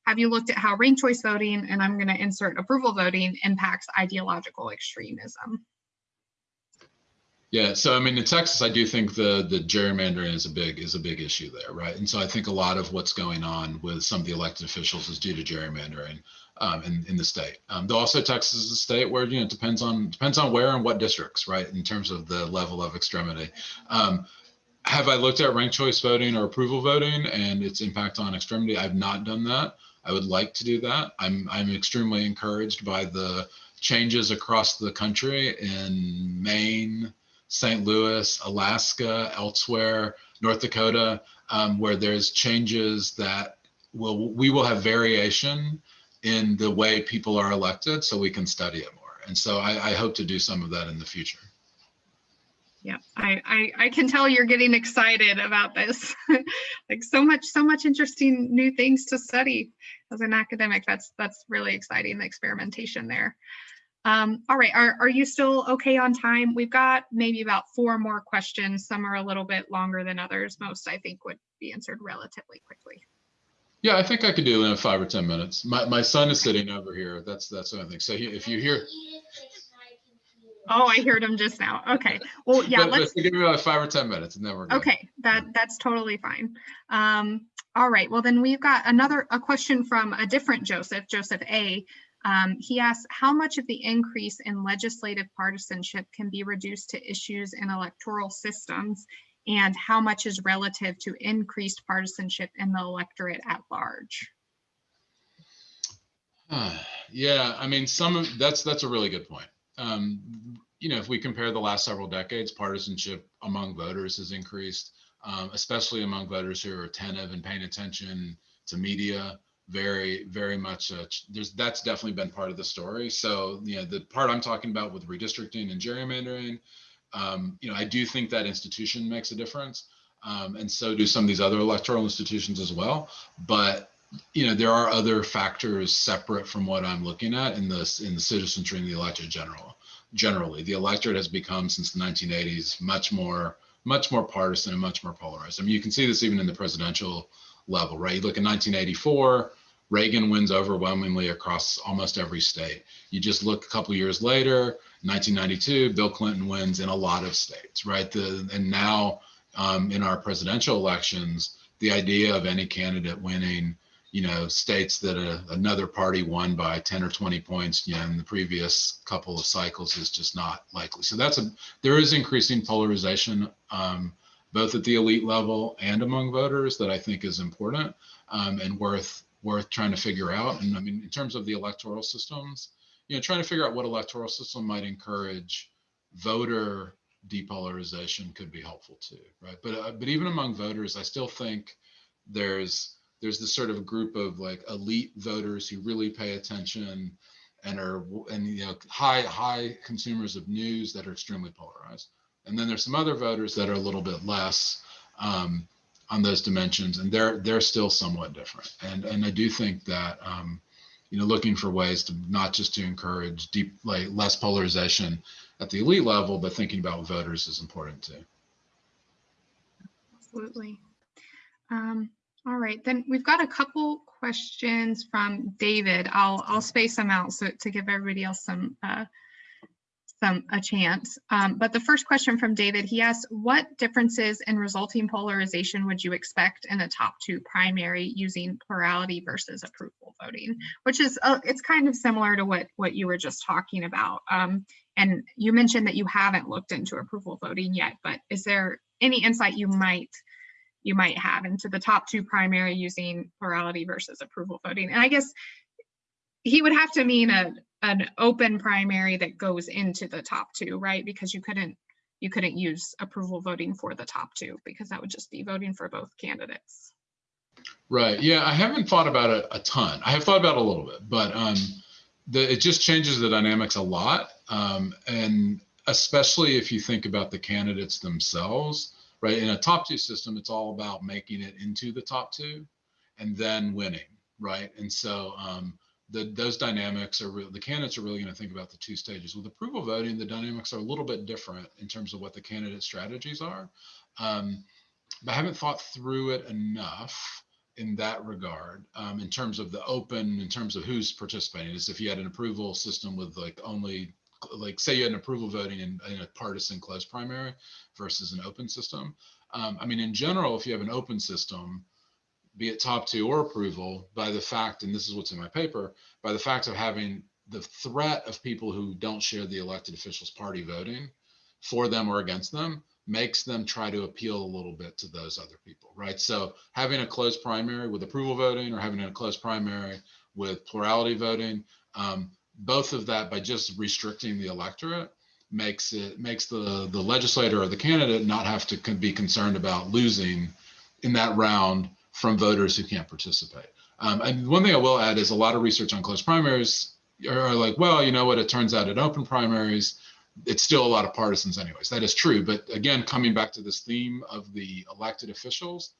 Have you looked at how ranked choice voting, and I'm going to insert approval voting, impacts ideological extremism? Yeah, so I mean, in Texas, I do think the the gerrymandering is a big is a big issue there, right? And so I think a lot of what's going on with some of the elected officials is due to gerrymandering um, in in the state. Um, though also Texas is a state where you know it depends on depends on where and what districts, right? In terms of the level of extremity. Um, have I looked at ranked choice voting or approval voting and its impact on extremity? I've not done that. I would like to do that. I'm I'm extremely encouraged by the changes across the country in Maine St. Louis, Alaska, elsewhere, North Dakota, um, where there's changes that will we will have variation in the way people are elected, so we can study it more. And so I, I hope to do some of that in the future. Yeah, I, I, I can tell you're getting excited about this. like so much, so much interesting new things to study as an academic. That's that's really exciting, the experimentation there. Um, all right, are, are you still okay on time? We've got maybe about four more questions. Some are a little bit longer than others. Most I think would be answered relatively quickly. Yeah, I think I could do it in five or 10 minutes. My, my son is sitting over here. That's, that's what I think. So he, if you hear. Oh, I heard him just now. Okay. Well, yeah, but, let's but give me about five or 10 minutes and then we're good. Okay, that that's totally fine. Um, all right, well then we've got another a question from a different Joseph, Joseph A. Um, he asks, how much of the increase in legislative partisanship can be reduced to issues in electoral systems and how much is relative to increased partisanship in the electorate at large? yeah, I mean, some of that's that's a really good point. Um, you know, if we compare the last several decades, partisanship among voters has increased, um, especially among voters who are attentive and paying attention to media very very much uh, there's that's definitely been part of the story. So you know the part i'm talking about with redistricting and gerrymandering um, you know i do think that institution makes a difference um, and so do some of these other electoral institutions as well. But you know there are other factors separate from what i'm looking at in this in the citizenry and the electorate general generally. The electorate has become since the 1980s much more much more partisan and much more polarized. I mean you can see this even in the presidential level right? You look at 1984 Reagan wins overwhelmingly across almost every state. You just look a couple years later, 1992, Bill Clinton wins in a lot of states, right? The, and now um, in our presidential elections, the idea of any candidate winning, you know, states that a, another party won by 10 or 20 points, you know, in the previous couple of cycles is just not likely. So that's a, there is increasing polarization, um, both at the elite level and among voters that I think is important um, and worth worth trying to figure out. And I mean, in terms of the electoral systems, you know, trying to figure out what electoral system might encourage voter depolarization could be helpful too, right? But uh, but even among voters, I still think there's there's this sort of group of like elite voters who really pay attention and are and you know high high consumers of news that are extremely polarized. And then there's some other voters that are a little bit less. Um, on those dimensions, and they're they're still somewhat different. And and I do think that um, you know looking for ways to not just to encourage deep like less polarization at the elite level, but thinking about voters is important too. Absolutely. Um, all right, then we've got a couple questions from David. I'll I'll space them out so to give everybody else some uh, some a chance. Um, but the first question from David, he asked, what differences in resulting polarization would you expect in a top two primary using plurality versus approval voting? Which is, uh, it's kind of similar to what, what you were just talking about. Um, and you mentioned that you haven't looked into approval voting yet, but is there any insight you might you might have into the top two primary using plurality versus approval voting? And I guess he would have to mean a, an open primary that goes into the top two, right? Because you couldn't you couldn't use approval voting for the top two because that would just be voting for both candidates. Right. Yeah, I haven't thought about it a ton. I have thought about it a little bit, but um, the, it just changes the dynamics a lot, um, and especially if you think about the candidates themselves. Right. In a top two system, it's all about making it into the top two, and then winning. Right. And so um, the, those dynamics are the candidates are really going to think about the two stages. With approval voting, the dynamics are a little bit different in terms of what the candidate strategies are. Um, but I haven't thought through it enough in that regard um, in terms of the open, in terms of who's participating. Is if you had an approval system with like only, like say you had an approval voting in, in a partisan closed primary versus an open system. Um, I mean, in general, if you have an open system, be it top two or approval, by the fact, and this is what's in my paper, by the fact of having the threat of people who don't share the elected officials party voting for them or against them makes them try to appeal a little bit to those other people, right? So having a closed primary with approval voting or having a closed primary with plurality voting, um, both of that by just restricting the electorate makes it makes the the legislator or the candidate not have to be concerned about losing in that round from voters who can't participate. Um, and one thing I will add is a lot of research on closed primaries are like, well, you know what, it turns out at open primaries, it's still a lot of partisans anyways. That is true. But again, coming back to this theme of the elected officials,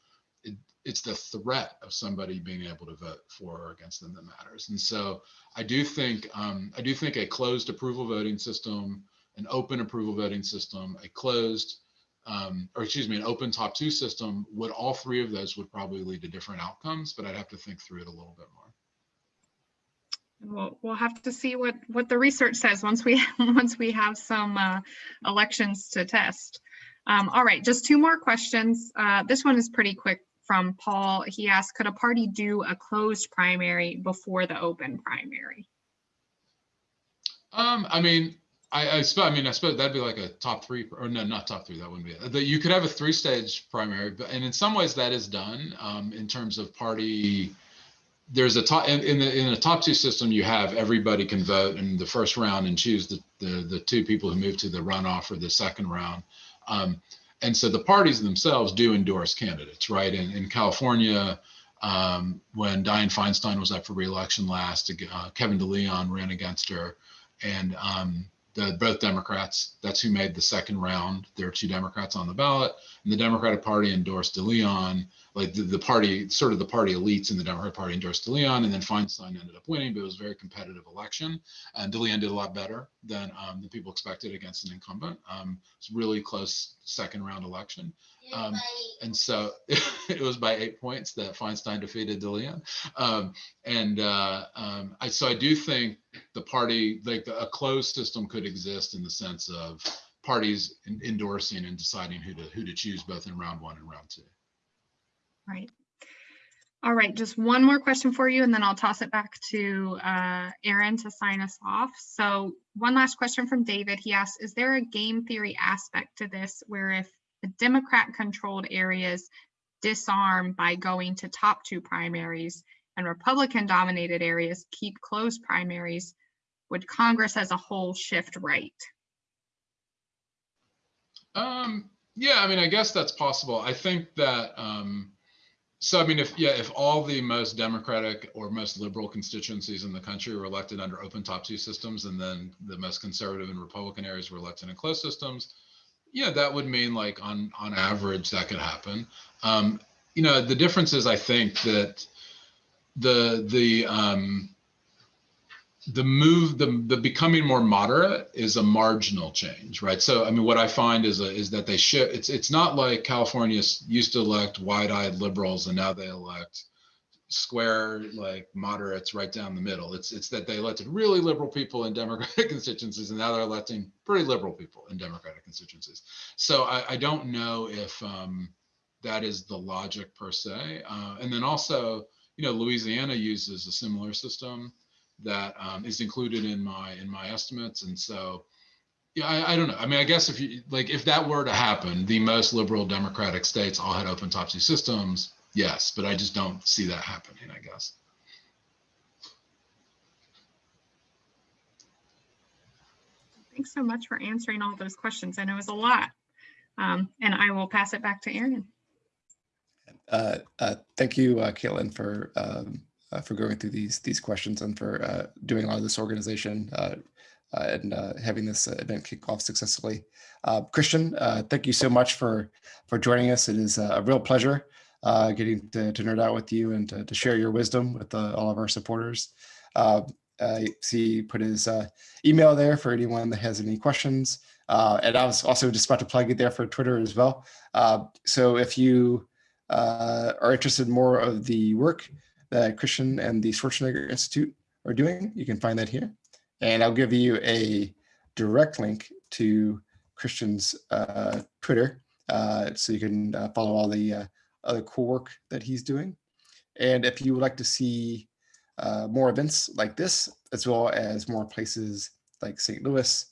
it, it's the threat of somebody being able to vote for or against them that matters. And so I do think um, I do think a closed approval voting system, an open approval voting system, a closed um, or excuse me, an open top two system, would all three of those would probably lead to different outcomes, but I'd have to think through it a little bit more. We'll, we'll have to see what, what the research says once we, once we have some uh, elections to test. Um, all right, just two more questions. Uh, this one is pretty quick from Paul. He asked, could a party do a closed primary before the open primary? Um, I mean, I, I, I mean, I suppose that'd be like a top three, or no, not top three. That wouldn't be it. You could have a three-stage primary, but and in some ways that is done um, in terms of party. There's a top in, in the in a top two system. You have everybody can vote in the first round and choose the the, the two people who move to the runoff or the second round. Um, and so the parties themselves do endorse candidates, right? In, in California, um, when Dianne Feinstein was up for reelection last, uh, Kevin DeLeon ran against her, and um, the, both Democrats. That's who made the second round. There are two Democrats on the ballot, and the Democratic Party endorsed DeLeon. Like the, the party, sort of the party elites in the Democratic Party endorsed DeLeon, and then Feinstein ended up winning, but it was a very competitive election. And DeLeon did a lot better than um, people expected against an incumbent. Um, it's a really close second round election. Um, and so it was by eight points that Feinstein defeated DeLeon. Um, and uh, um, I, so I do think the party, like the, a closed system could exist in the sense of parties endorsing and deciding who to who to choose both in round one and round two. Right. All right, just one more question for you, and then I'll toss it back to uh, Aaron to sign us off. So one last question from David. He asks, is there a game theory aspect to this where if Democrat controlled areas disarm by going to top two primaries and Republican dominated areas keep closed primaries, would Congress as a whole shift right? Um, yeah, I mean, I guess that's possible. I think that, um, so I mean, if, yeah, if all the most Democratic or most liberal constituencies in the country were elected under open top two systems, and then the most conservative and Republican areas were elected in closed systems, yeah, that would mean like on on average that could happen. Um, you know, the difference is I think that the the um, the move the the becoming more moderate is a marginal change, right? So I mean, what I find is a, is that they shift. It's it's not like California used to elect wide-eyed liberals and now they elect square like moderates right down the middle. It's it's that they elected really liberal people in Democratic constituencies, and now they're electing pretty liberal people in Democratic constituencies. So I, I don't know if um, that is the logic per se. Uh, and then also, you know, Louisiana uses a similar system that um, is included in my in my estimates, and so. Yeah, I, I, don't know. I mean, I guess if you like, if that were to happen, the most liberal Democratic states all had open top two systems yes, but I just don't see that happening, I guess. Thanks so much for answering all those questions. I know it was a lot. Um, and I will pass it back to Aaron. Uh, uh, thank you, uh, Caitlin, for um, uh, for going through these these questions and for uh, doing a lot of this organization uh, and having this event kick off successfully. Christian, thank you so much for for joining us. It is a real pleasure uh, getting to, to, nerd out with you and to, to share your wisdom with uh, all of our supporters. Uh, I see put his uh, email there for anyone that has any questions. Uh, and I was also just about to plug it there for Twitter as well. So if you are interested in more of the work that Christian and the Schwarzenegger Institute are doing, you can find that here. And I'll give you a direct link to Christian's Twitter so you can follow all the other cool work that he's doing. And if you would like to see uh, more events like this, as well as more places like St. Louis,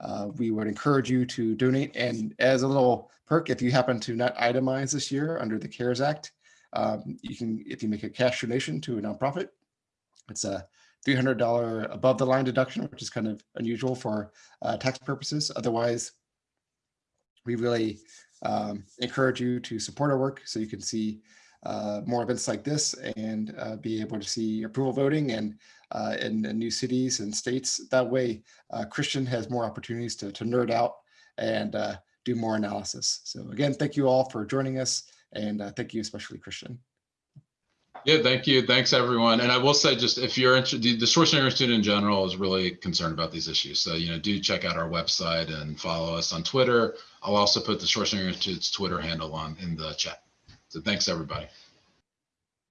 uh, we would encourage you to donate. And as a little perk, if you happen to not itemize this year under the CARES Act, um, you can, if you make a cash donation to a nonprofit, it's a $300 above the line deduction, which is kind of unusual for uh, tax purposes. Otherwise, we really um, encourage you to support our work so you can see uh, more events like this and uh, be able to see approval voting and uh, in, in new cities and states. That way, uh, Christian has more opportunities to, to nerd out and uh, do more analysis. So again, thank you all for joining us and uh, thank you especially Christian. Yeah, thank you. Thanks, everyone. And I will say, just if you're interested, the Schwarzenegger Institute in general is really concerned about these issues. So, you know, do check out our website and follow us on Twitter. I'll also put the Schwarzenegger Institute's Twitter handle on in the chat. So thanks, everybody.